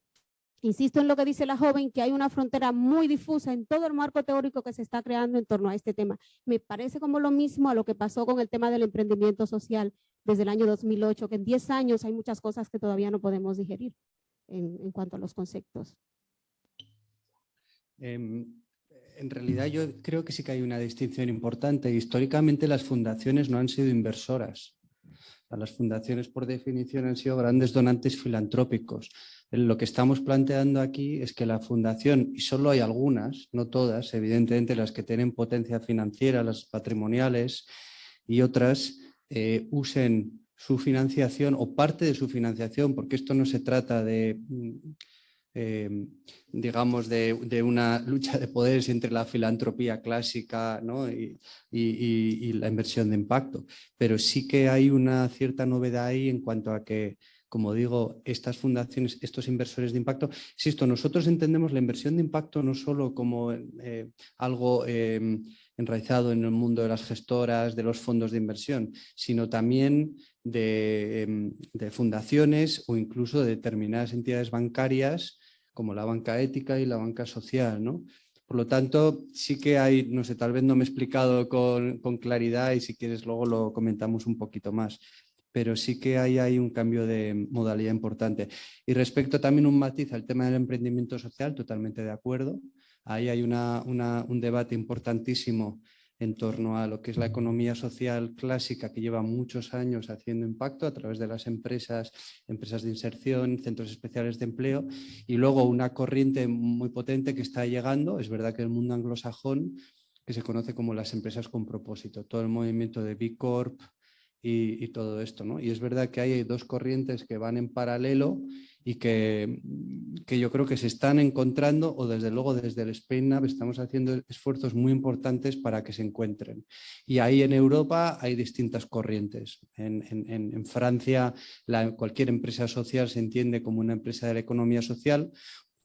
Insisto en lo que dice la joven, que hay una frontera muy difusa en todo el marco teórico que se está creando en torno a este tema. Me parece como lo mismo a lo que pasó con el tema del emprendimiento social desde el año 2008, que en 10 años hay muchas cosas que todavía no podemos digerir en, en cuanto a los conceptos. Em, en realidad yo creo que sí que hay una distinción importante. Históricamente las fundaciones no han sido inversoras. Las fundaciones, por definición, han sido grandes donantes filantrópicos. Lo que estamos planteando aquí es que la fundación, y solo hay algunas, no todas, evidentemente las que tienen potencia financiera, las patrimoniales y otras, eh, usen su financiación o parte de su financiación, porque esto no se trata de Em, digamos, de, una lucha de poderes entre la filantropía clásica y, la inversión de impacto. Pero sí que hay una cierta novedad ahí en cuanto a que, como digo, estas fundaciones, estos inversores de impacto, insisto, nosotros entendemos la inversión de impacto no solo como eh, algo em, enraizado en el mundo de las gestoras, de los fondos de inversión, sino también Em, de, fundaciones o incluso de determinadas entidades bancarias como la banca ética y la banca social. ¿no? Por lo tanto, sí que hay, no sé, tal vez no me he explicado con, claridad y si quieres luego lo comentamos un poquito más pero sí que hay, hay un cambio de modalidad importante. Y respecto también un matiz al tema del emprendimiento social, totalmente de acuerdo. Ahí hay una, un debate importantísimo en torno a lo que es la economía social clásica que lleva muchos años haciendo impacto a través de las empresas, empresas de inserción, centros especiales de empleo y luego una corriente muy potente que está llegando, es verdad que el mundo anglosajón, que se conoce como las empresas con propósito, todo el movimiento de B Corp y, y todo esto. ¿no? Y es verdad que hay dos corrientes que van en paralelo y que, que, yo creo que se están encontrando o desde luego desde el Spain Nav estamos haciendo esfuerzos muy importantes para que se encuentren. Y ahí en Europa hay distintas corrientes. En, en, en Francia la, cualquier empresa social se entiende como una empresa de la economía social,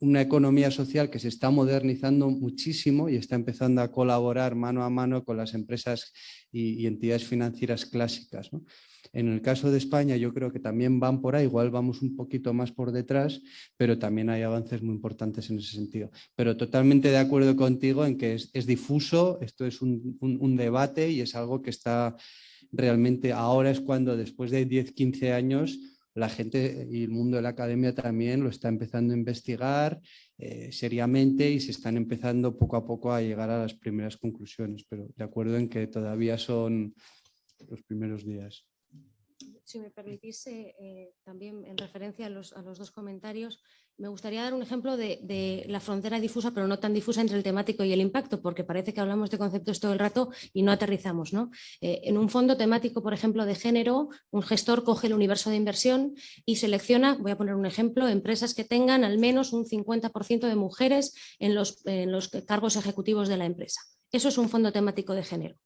una economía social que se está modernizando muchísimo y está empezando a colaborar mano a mano con las empresas y, y entidades financieras clásicas. ¿no? En el caso de España yo creo que también van por ahí, igual vamos un poquito más por detrás, pero también hay avances muy importantes en ese sentido. Pero totalmente de acuerdo contigo en que es, difuso, esto es un, debate y es algo que está realmente, ahora es cuando después de 10, 15 años la gente y el mundo de la academia también lo está empezando a investigar eh, seriamente y se están empezando poco a poco a llegar a las primeras conclusiones, pero de acuerdo en que todavía son los primeros días. Si me permitís, eh, también en referencia a los, dos comentarios, me gustaría dar un ejemplo de, la frontera difusa, pero no tan difusa entre el temático y el impacto, porque parece que hablamos de conceptos todo el rato y no aterrizamos. ¿no? Eh, en un fondo temático, por ejemplo, de género, un gestor coge el universo de inversión y selecciona, voy a poner un ejemplo, empresas que tengan al menos un 50% de mujeres en los, en los cargos ejecutivos de la empresa. Eso es un fondo temático de género.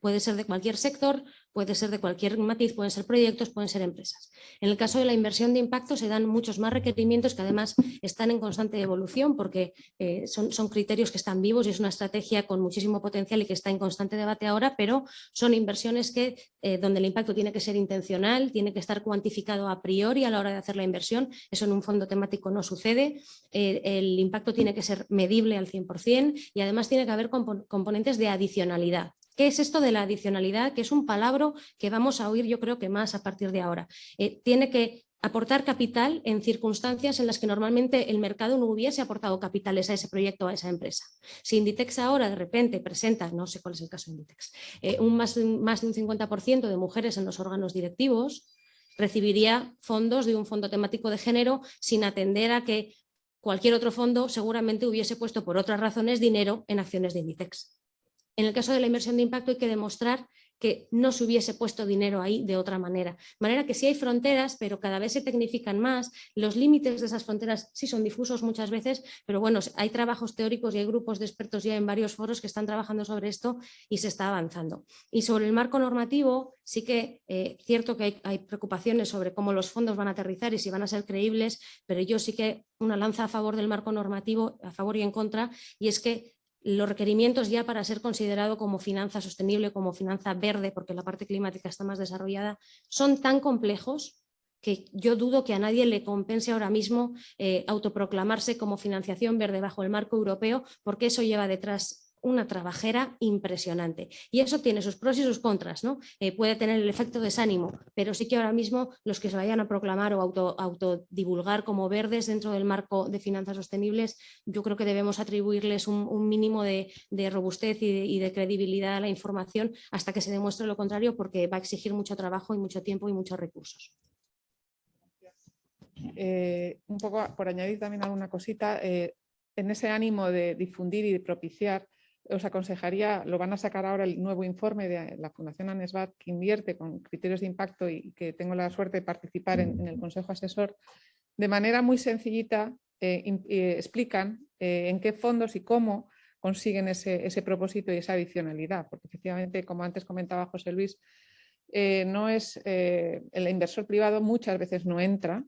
Puede ser de cualquier sector, puede ser de cualquier matiz, pueden ser proyectos, pueden ser empresas. En el caso de la inversión de impacto se dan muchos más requerimientos que además están en constante evolución porque eh, son, criterios que están vivos y es una estrategia con muchísimo potencial y que está en constante debate ahora, pero son inversiones que, eh, donde el impacto tiene que ser intencional, tiene que estar cuantificado a priori a la hora de hacer la inversión. Eso en un fondo temático no sucede. Eh, el impacto tiene que ser medible al 100% y además tiene que haber componentes de adicionalidad. ¿Qué es esto de la adicionalidad? Que es un palabra que vamos a oír yo creo que más a partir de ahora. Eh, tiene que aportar capital en circunstancias en las que normalmente el mercado no hubiese aportado capitales a ese proyecto a esa empresa. Si Inditex ahora de repente presenta, no sé cuál es el caso de Inditex, eh, un más, más de un 50% de mujeres en los órganos directivos, recibiría fondos de un fondo temático de género sin atender a que cualquier otro fondo seguramente hubiese puesto por otras razones dinero en acciones de Inditex. En el caso de la inversión de impacto hay que demostrar que no se hubiese puesto dinero ahí de otra manera. De manera que sí hay fronteras, pero cada vez se tecnifican más. Los límites de esas fronteras sí son difusos muchas veces, pero bueno, hay trabajos teóricos y hay grupos de expertos ya en varios foros que están trabajando sobre esto y se está avanzando. Y sobre el marco normativo, sí que es eh, cierto que hay, hay preocupaciones sobre cómo los fondos van a aterrizar y si van a ser creíbles, pero yo sí que una lanza a favor del marco normativo, a favor y en contra, y es que los requerimientos ya para ser considerado como finanza sostenible, como finanza verde, porque la parte climática está más desarrollada, son tan complejos que yo dudo que a nadie le compense ahora mismo eh, autoproclamarse como financiación verde bajo el marco europeo, porque eso lleva detrás una trabajera impresionante. Y eso tiene sus pros y sus contras, ¿no? Eh, puede tener el efecto desánimo, pero sí que ahora mismo los que se vayan a proclamar o auto, autodivulgar como verdes dentro del marco de finanzas sostenibles, yo creo que debemos atribuirles un, mínimo de, robustez y de, credibilidad a la información hasta que se demuestre lo contrario, porque va a exigir mucho trabajo y mucho tiempo y muchos recursos. Eh, un poco por añadir también alguna cosita, eh, en ese ánimo de difundir y de propiciar os aconsejaría, lo van a sacar ahora el nuevo informe de la Fundación ANESBAT que invierte con criterios de impacto y que tengo la suerte de participar en, el Consejo Asesor, de manera muy sencillita eh, eh, explican eh, en qué fondos y cómo consiguen ese, propósito y esa adicionalidad, porque efectivamente, como antes comentaba José Luis, no es el inversor privado muchas veces no entra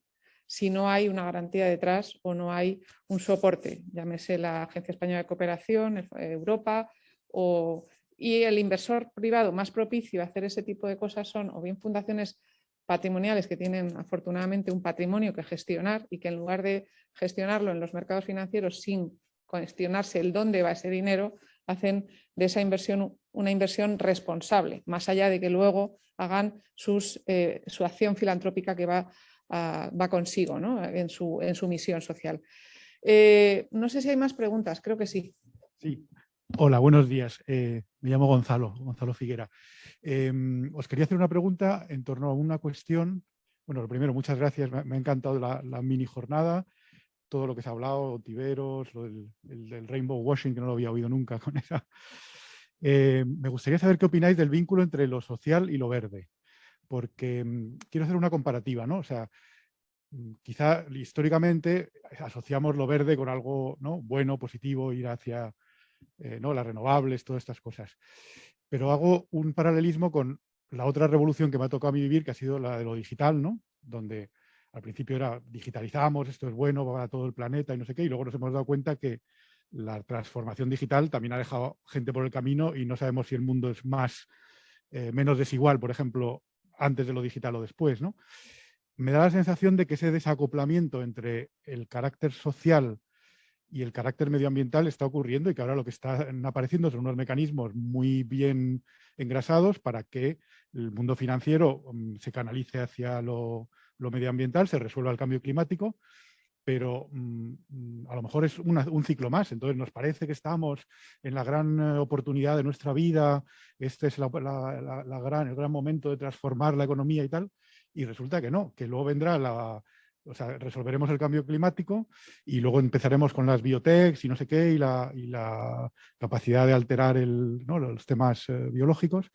si no hay una garantía detrás o no hay un soporte, llámese la Agencia Española de Cooperación, Europa, o, y el inversor privado más propicio a hacer ese tipo de cosas son o bien fundaciones patrimoniales que tienen afortunadamente un patrimonio que gestionar y que en lugar de gestionarlo en los mercados financieros sin cuestionarse el dónde va ese dinero, hacen de esa inversión una inversión responsable, más allá de que luego hagan eh, su acción filantrópica que va va consigo en, su, en, su, misión social. Eh, no sé si hay más preguntas, creo que sí. Sí. Hola, buenos días. Eh, me llamo Gonzalo, Gonzalo Figuera. Em, os quería hacer una pregunta en torno a una cuestión. Bueno, lo primero, muchas gracias. Me, ha encantado la, mini jornada, todo lo que se ha hablado, Tiberos, lo del, el, Rainbow Washing, que no lo había oído nunca con esa. Eh, me gustaría saber qué opináis del vínculo entre lo social y lo verde porque mm, quiero hacer una comparativa, ¿no? O sea, mm, quizá históricamente asociamos lo verde con algo ¿no? bueno, positivo, ir hacia eh, ¿no? las renovables, todas estas cosas. Pero hago un paralelismo con la otra revolución que me ha tocado a mí vivir, que ha sido la de lo digital, ¿no? Donde al principio era digitalizamos, esto es bueno para todo el planeta y no sé qué, y luego nos hemos dado cuenta que la transformación digital también ha dejado gente por el camino y no sabemos si el mundo es más, eh, menos desigual, por ejemplo, antes de lo digital o después, ¿no? Me da la sensación de que ese desacoplamiento entre el carácter social y el carácter medioambiental está ocurriendo y que ahora lo que están apareciendo son unos mecanismos muy bien engrasados para que el mundo financiero mm, se canalice hacia lo, medioambiental, se resuelva el cambio climático, pero mm, mm, a lo mejor es un ciclo más. Entonces nos parece que estamos en la gran eh, oportunidad de nuestra vida, este es la, gran, el gran momento de transformar la economía y tal, y resulta que no, que luego vendrá la, o sea, resolveremos el cambio climático y luego empezaremos con las biotechs y no sé qué y la, y la capacidad de alterar el, ¿no? los temas eh, biológicos.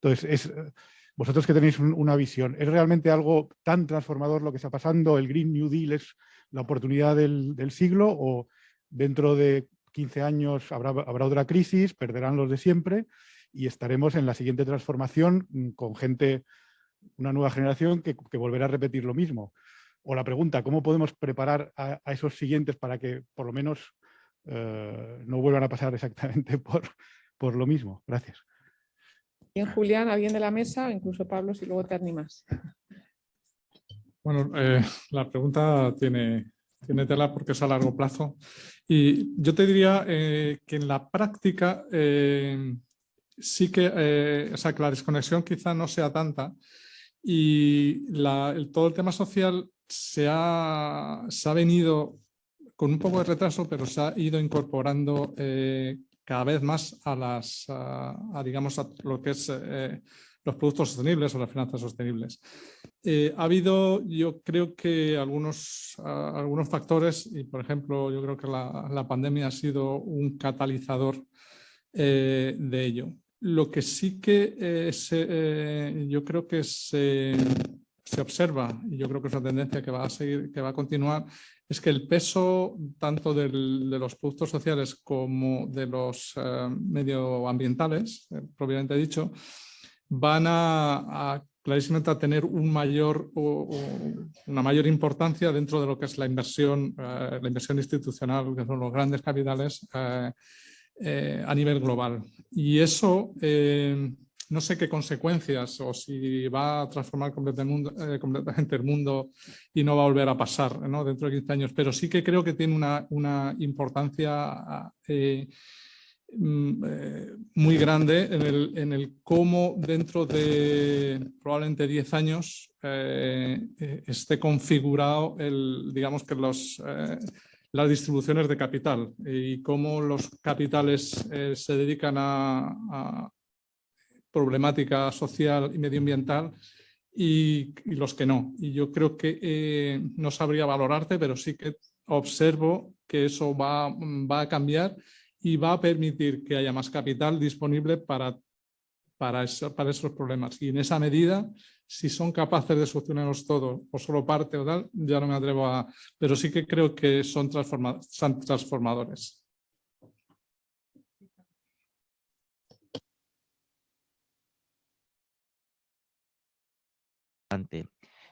Entonces, es, eh, vosotros que tenéis una visión, ¿es realmente algo tan transformador lo que está pasando? ¿El Green New Deal es la oportunidad del, siglo o dentro de 15 años habrá, otra crisis, perderán los de siempre y estaremos en la siguiente transformación mm, con gente, una nueva generación que, que volverá a repetir lo mismo? o la pregunta, ¿cómo podemos preparar a, esos siguientes para que por lo menos eh, no vuelvan a pasar exactamente <laughs> por, por lo mismo? Gracias. Bien, Julián, alguien de la mesa, incluso Pablo, si luego te animas. Bueno, eh, <laughs> la pregunta tiene, tiene tela porque es a largo plazo. Y yo te diría eh, que en la práctica sí que, o sea, que la desconexión quizá no sea tanta y todo el tema social se ha, ha venido con un poco de retraso, pero se ha ido incorporando eh, cada vez más a, las, a, digamos, a lo que es eh, los productos sostenibles o las finanzas sostenibles. Eh, ha habido, yo creo que algunos, algunos factores, y por ejemplo, yo creo que la, la pandemia ha sido un catalizador de ello. Lo que sí que yo creo que se, se observa, y yo creo que es una tendencia que va a seguir, que va a continuar, es que el peso tanto de los productos sociales como de los eh, medioambientales, eh, propiamente dicho, van a, clarísimamente a tener un mayor, una mayor importancia dentro de lo que es la inversión, eh, la inversión institucional, que son los grandes capitales a nivel global. Y eso no sé qué consecuencias o si va a transformar eh, completamente el mundo y no va a volver a pasar dentro de 15 años, pero sí que creo que tiene una, importancia eh, mm, eh, muy grande en el, cómo dentro de probablemente 10 años esté configurado el, digamos que los, las distribuciones de capital y cómo los capitales se dedican a, problemática social y medioambiental y, los que no. Y yo creo que eh, no sabría valorarte, pero sí que observo que eso va, va, a cambiar y va a permitir que haya más capital disponible para, para, para esos problemas. Y en esa medida, si son capaces de solucionarlos todo o solo parte o tal, ya no me atrevo a... Pero sí que creo que son, son transformadores.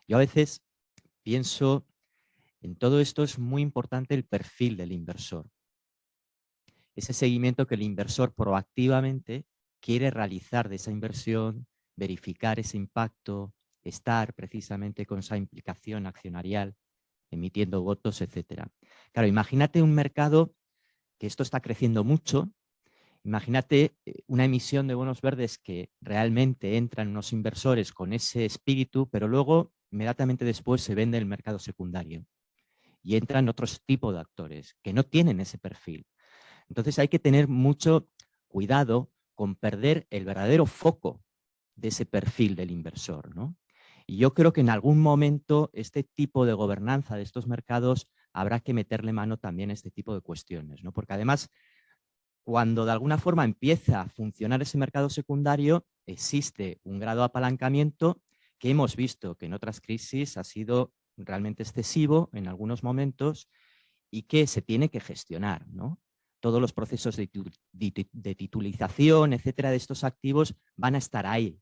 Yo a veces pienso, en todo esto es muy importante el perfil del inversor. Ese seguimiento que el inversor proactivamente quiere realizar de esa inversión, verificar ese impacto, estar precisamente con esa implicación accionarial, emitiendo votos, etc. Claro, imagínate un mercado que esto está creciendo mucho, Imagínate eh, una emisión de bonos verdes que realmente entran unos inversores con ese espíritu, pero luego inmediatamente después se vende el mercado secundario y entran otros tipos de actores que no tienen ese perfil. Entonces hay que tener mucho cuidado con perder el verdadero foco de ese perfil del inversor. ¿no? Y yo creo que en algún momento este tipo de gobernanza de estos mercados habrá que meterle mano también a este tipo de cuestiones, ¿no? porque además cuando de alguna forma empieza a funcionar ese mercado secundario, existe un grado de apalancamiento que hemos visto que en otras crisis ha sido realmente excesivo en algunos momentos y que se tiene que gestionar. ¿no? Todos los procesos de, titulización, etcétera, de estos activos van a estar ahí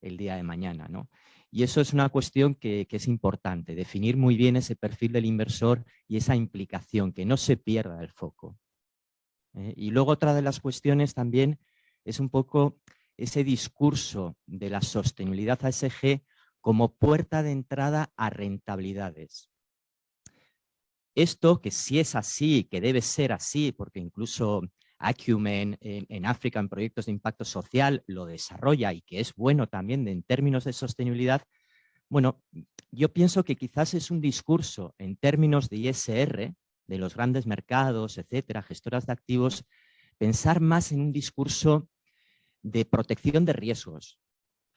el día de mañana. ¿no? Y eso es una cuestión que, es importante, definir muy bien ese perfil del inversor y esa implicación, que no se pierda el foco. ¿eh? y luego otra de las cuestiones también es un poco ese discurso de la sostenibilidad ASG como puerta de entrada a rentabilidades. Esto, que si es así, que debe ser así, porque incluso Acumen en, África en proyectos de impacto social lo desarrolla y que es bueno también en términos de sostenibilidad, bueno, yo pienso que quizás es un discurso en términos de ISR, de los grandes mercados, etcétera, gestoras de activos, pensar más en un discurso de protección de riesgos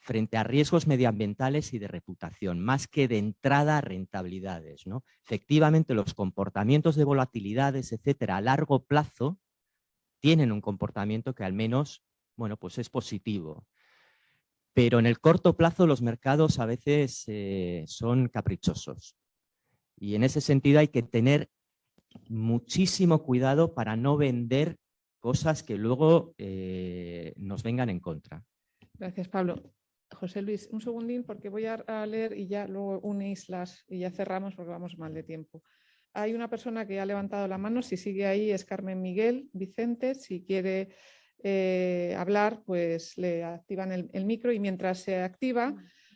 frente a riesgos medioambientales y de reputación, más que de entrada a rentabilidades. Efectivamente, los comportamientos de volatilidades, etcétera, a largo plazo, tienen un comportamiento que al menos, bueno, pues es positivo. Pero en el corto plazo los mercados a veces eh, son caprichosos. Y en ese sentido hay que tener muchísimo cuidado para no vender cosas que luego eh, nos vengan en contra. Gracias, Pablo. José Luis, un segundín porque voy a, leer y ya luego unís las y ya cerramos porque vamos mal de tiempo. Hay una persona que ha levantado la mano, si sigue ahí es Carmen Miguel Vicente, si quiere eh, hablar pues le activan el, micro y mientras se activa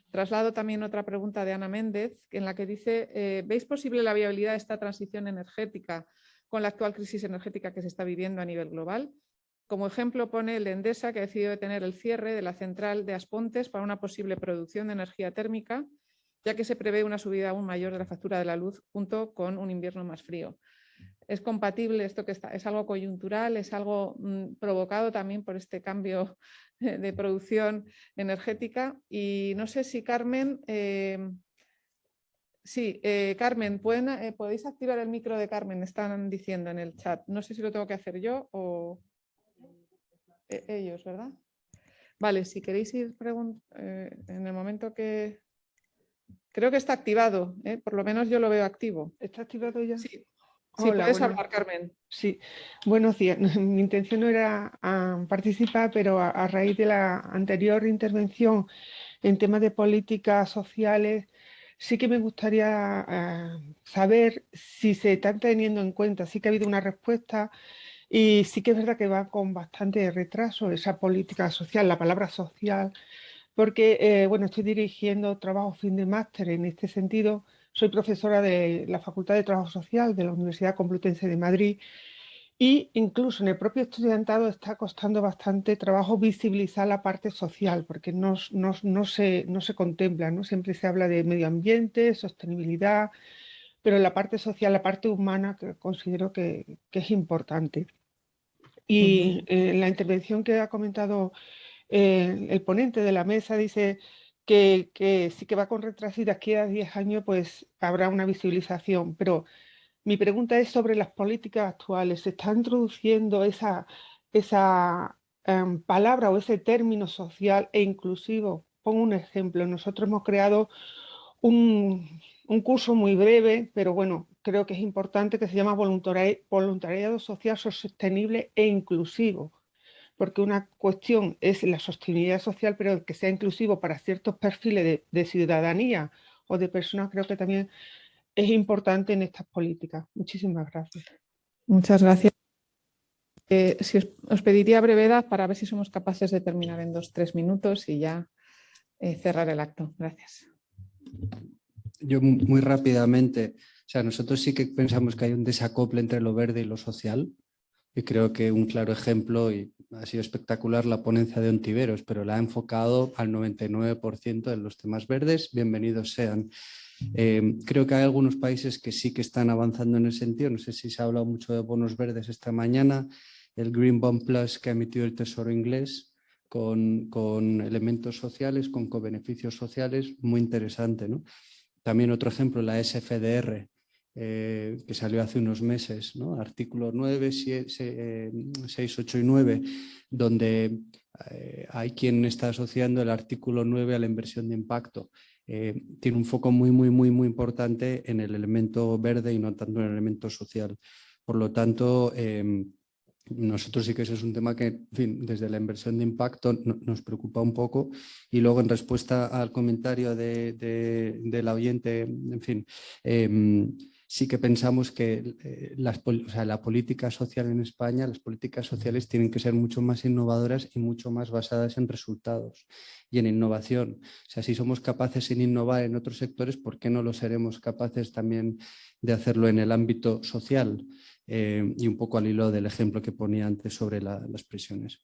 traslado también otra pregunta de Ana Méndez en la que dice, eh, ¿veis posible la viabilidad de esta transición energética con la actual crisis energética que se está viviendo a nivel global. Como ejemplo pone el de Endesa, que ha decidido detener el cierre de la central de Aspontes para una posible producción de energía térmica, ya que se prevé una subida aún mayor de la factura de la luz junto con un invierno más frío. ¿Es compatible esto que está, es algo coyuntural, es algo mm, provocado también por este cambio <laughs> de producción energética? Y no sé si Carmen... Eh, Sí, eh, Carmen, eh, ¿podéis activar el micro de Carmen? Están diciendo en el chat. No sé si lo tengo que hacer yo o e, ellos, ¿verdad? Vale, si queréis ir eh, en el momento que... Creo que está activado, por lo menos yo lo veo activo. ¿Está activado ya? Sí, puedes hablar, Carmen. Sí, buenos días. <laughs> Mi intención no era ah, participar, pero a, raíz de la anterior intervención en temas de políticas sociales, sí que me gustaría eh, saber si se están teniendo en cuenta, sí que ha habido una respuesta y sí que es verdad que va con bastante retraso esa política social, la palabra social, porque eh, bueno, estoy dirigiendo trabajo fin de máster en este sentido, soy profesora de la Facultad de Trabajo Social de la Universidad Complutense de Madrid y incluso en el propio estudiantado está costando bastante trabajo visibilizar la parte social, porque no, no, se, no se contempla, ¿no? siempre se habla de medio ambiente, sostenibilidad, pero la parte social, la parte humana, que considero que, es importante. Y en la intervención que ha comentado eh, el ponente de la mesa dice que, que sí que va con retraso y de aquí a 10 años pues habrá una visibilización, pero mi pregunta es sobre las políticas actuales. ¿Se está introduciendo esa, esa em, palabra o ese término social e inclusivo? Pongo un ejemplo. Nosotros hemos creado un, curso muy breve, pero bueno, creo que es importante, que se llama Voluntariado Social Sostenible e Inclusivo porque una cuestión es la sostenibilidad social, pero que sea inclusivo para ciertos perfiles de, de ciudadanía o de personas, creo que también es importante en estas políticas. Muchísimas gracias. Muchas gracias. Eh, si os, pediría brevedad para ver si somos capaces de terminar en dos, tres minutos y ya eh, cerrar el acto. Gracias. Yo muy rápidamente, sea, nosotros sí que pensamos que hay un desacople entre lo verde y lo social y creo que un claro ejemplo, y ha sido espectacular la ponencia de Ontiveros, pero la ha enfocado al 99% de los temas verdes, bienvenidos sean. Eh, creo que hay algunos países que sí que están avanzando en ese sentido. No sé si se ha hablado mucho de bonos verdes esta mañana. El Green Bond Plus que ha emitido el Tesoro inglés con, con elementos sociales, con co-beneficios sociales, muy interesante. ¿no? También otro ejemplo, la SFDR, eh, que salió hace unos meses, ¿no? artículo 9, 6, 8 y 9, donde eh, hay quien está asociando el artículo 9 a la inversión de impacto. Eh, tiene un foco muy, muy, muy, muy importante en el elemento verde y no tanto en el elemento social. Por lo tanto, em, nosotros sí que ese es un tema que, desde la inversión de impacto nos preocupa un poco. Y luego, en respuesta al comentario de, de, del oyente, en fin, em, sí que pensamos que eh, las, la política social en España, las políticas sociales tienen que ser mucho más innovadoras y mucho más basadas en resultados y en innovación. O sea, si somos capaces en innovar en otros sectores, ¿por qué no lo seremos capaces también de hacerlo en el ámbito social? Eh, y un poco al hilo del ejemplo que ponía antes sobre las prisiones.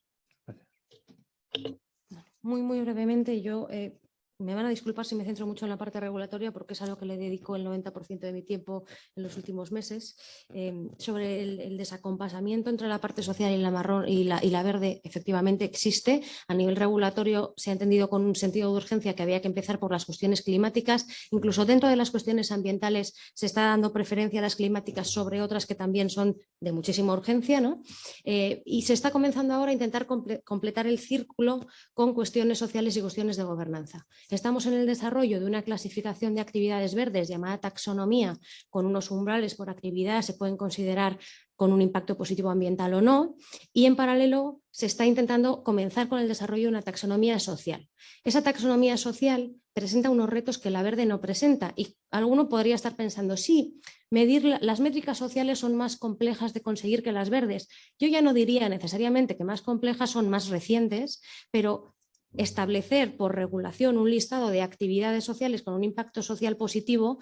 Muy, muy brevemente, yo eh, me van a disculpar si me centro mucho en la parte regulatoria porque es algo que le dedico el 90% de mi tiempo en los últimos meses. Em, sobre el, desacompasamiento entre la parte social y la marrón y la, y la, verde, efectivamente existe. A nivel regulatorio se ha entendido con un sentido de urgencia que había que empezar por las cuestiones climáticas. Incluso dentro de las cuestiones ambientales se está dando preferencia a las climáticas sobre otras que también son de muchísima urgencia. ¿no? Eh, y se está comenzando ahora a intentar completar el círculo con cuestiones sociales y cuestiones de gobernanza. Estamos en el desarrollo de una clasificación de actividades verdes llamada taxonomía, con unos umbrales por actividad, se pueden considerar con un impacto positivo ambiental o no, y en paralelo se está intentando comenzar con el desarrollo de una taxonomía social. Esa taxonomía social presenta unos retos que la verde no presenta y alguno podría estar pensando, sí, medir las métricas sociales son más complejas de conseguir que las verdes. Yo ya no diría necesariamente que más complejas son más recientes, pero establecer por regulación un listado de actividades sociales con un impacto social positivo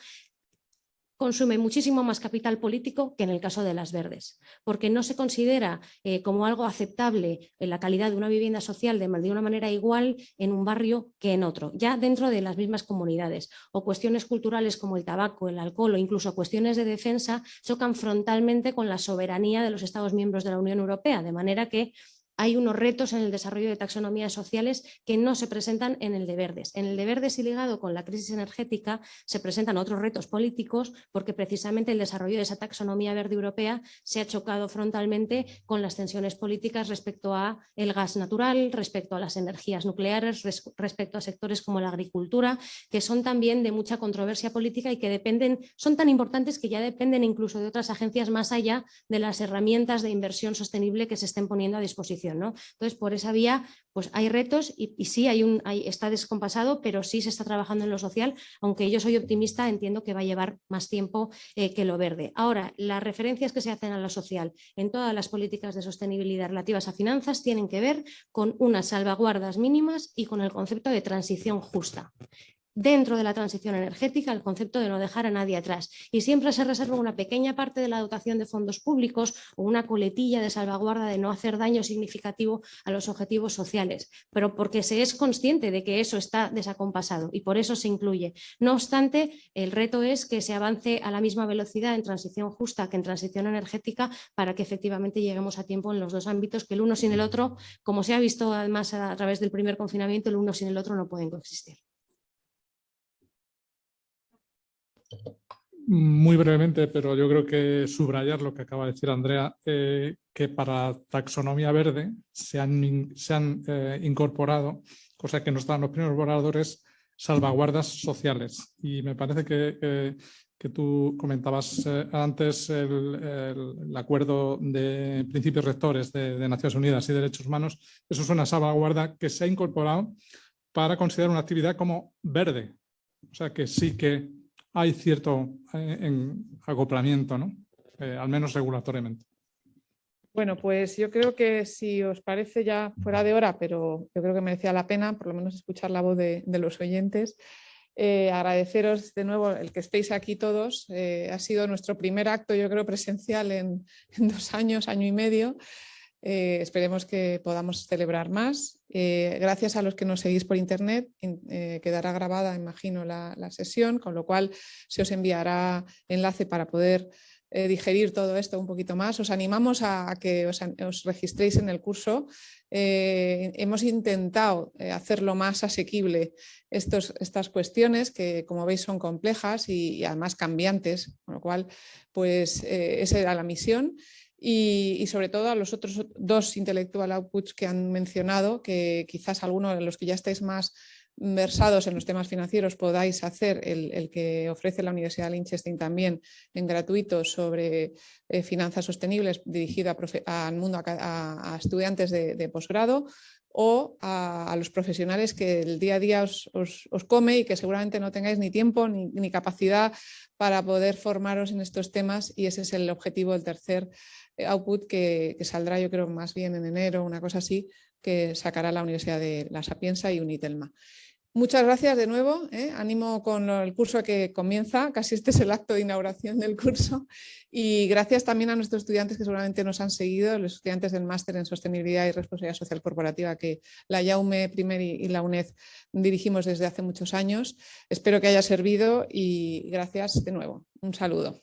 consume muchísimo más capital político que en el caso de las verdes, porque no se considera eh, como algo aceptable en la calidad de una vivienda social de, una manera igual en un barrio que en otro, ya dentro de las mismas comunidades. O cuestiones culturales como el tabaco, el alcohol o incluso cuestiones de defensa chocan frontalmente con la soberanía de los Estados miembros de la Unión Europea, de manera que hay unos retos en el desarrollo de taxonomías sociales que no se presentan en el de verdes. En el de verdes y ligado con la crisis energética se presentan otros retos políticos porque precisamente el desarrollo de esa taxonomía verde europea se ha chocado frontalmente con las tensiones políticas respecto a el gas natural, respecto a las energías nucleares, respecto a sectores como la agricultura, que son también de mucha controversia política y que dependen, son tan importantes que ya dependen incluso de otras agencias más allá de las herramientas de inversión sostenible que se estén poniendo a disposición entonces, por esa vía pues hay retos y, sí hay un, está descompasado, pero sí se está trabajando en lo social, aunque yo soy optimista, entiendo que va a llevar más tiempo eh, que lo verde. Ahora, las referencias que se hacen a lo social en todas las políticas de sostenibilidad relativas a finanzas tienen que ver con unas salvaguardas mínimas y con el concepto de transición justa dentro de la transición energética el concepto de no dejar a nadie atrás y siempre se reserva una pequeña parte de la dotación de fondos públicos o una coletilla de salvaguarda de no hacer daño significativo a los objetivos sociales, pero porque se es consciente de que eso está desacompasado y por eso se incluye. No obstante, el reto es que se avance a la misma velocidad en transición justa que en transición energética para que efectivamente lleguemos a tiempo en los dos ámbitos, que el uno sin el otro, como se ha visto además a través del primer confinamiento, el uno sin el otro no pueden coexistir. Muy brevemente, pero yo creo que subrayar lo que acaba de decir Andrea, eh, que para taxonomía verde se han, se han eh, incorporado, cosa que no estaban los primeros borradores, salvaguardas sociales. Y me parece que, que tú comentabas eh, antes el, acuerdo de principios rectores de, de Naciones Unidas y Derechos Humanos. Eso es una salvaguarda que se ha incorporado para considerar una actividad como verde. O sea que sí que hay cierto eh, acoplamiento, ¿no? Eh, al menos regulatoriamente. Bueno, pues yo creo que si os parece ya fuera de hora, pero yo creo que merecía la pena por lo menos escuchar la voz de, los oyentes, eh, agradeceros de nuevo el que estéis aquí todos. ha sido nuestro primer acto, yo creo, presencial en, en dos años, año y medio. Eh, esperemos que podamos celebrar más. Eh, gracias a los que nos seguís por internet, eh, quedará grabada, imagino, la, sesión, con lo cual se os enviará enlace para poder digerir todo esto un poquito más. Os animamos a, que os, registréis en el curso. hemos intentado hacerlo más asequible estos, estas cuestiones que, como veis, son complejas y, y además cambiantes, con lo cual, pues esa era la misión y, sobre todo a los otros dos intellectual outputs que han mencionado, que quizás algunos de los que ya estáis más versados en los temas financieros podáis hacer el, que ofrece la Universidad de Liechtenstein también en gratuito sobre eh, finanzas sostenibles dirigido al mundo a, estudiantes de, posgrado o a, los profesionales que el día a día os, come y que seguramente no tengáis ni tiempo ni, capacidad para poder formaros en estos temas y ese es el objetivo del tercer output que, que saldrá yo creo más bien en enero, una cosa así, que sacará la Universidad de La Sapienza y Unitelma. Muchas gracias de nuevo, ¿eh? animo con el curso que comienza, casi este es el acto de inauguración del curso y gracias también a nuestros estudiantes que seguramente nos han seguido, los estudiantes del máster en sostenibilidad y responsabilidad social corporativa que la YAUME Primer y la UNED dirigimos desde hace muchos años. Espero que haya servido y gracias de nuevo. Un saludo.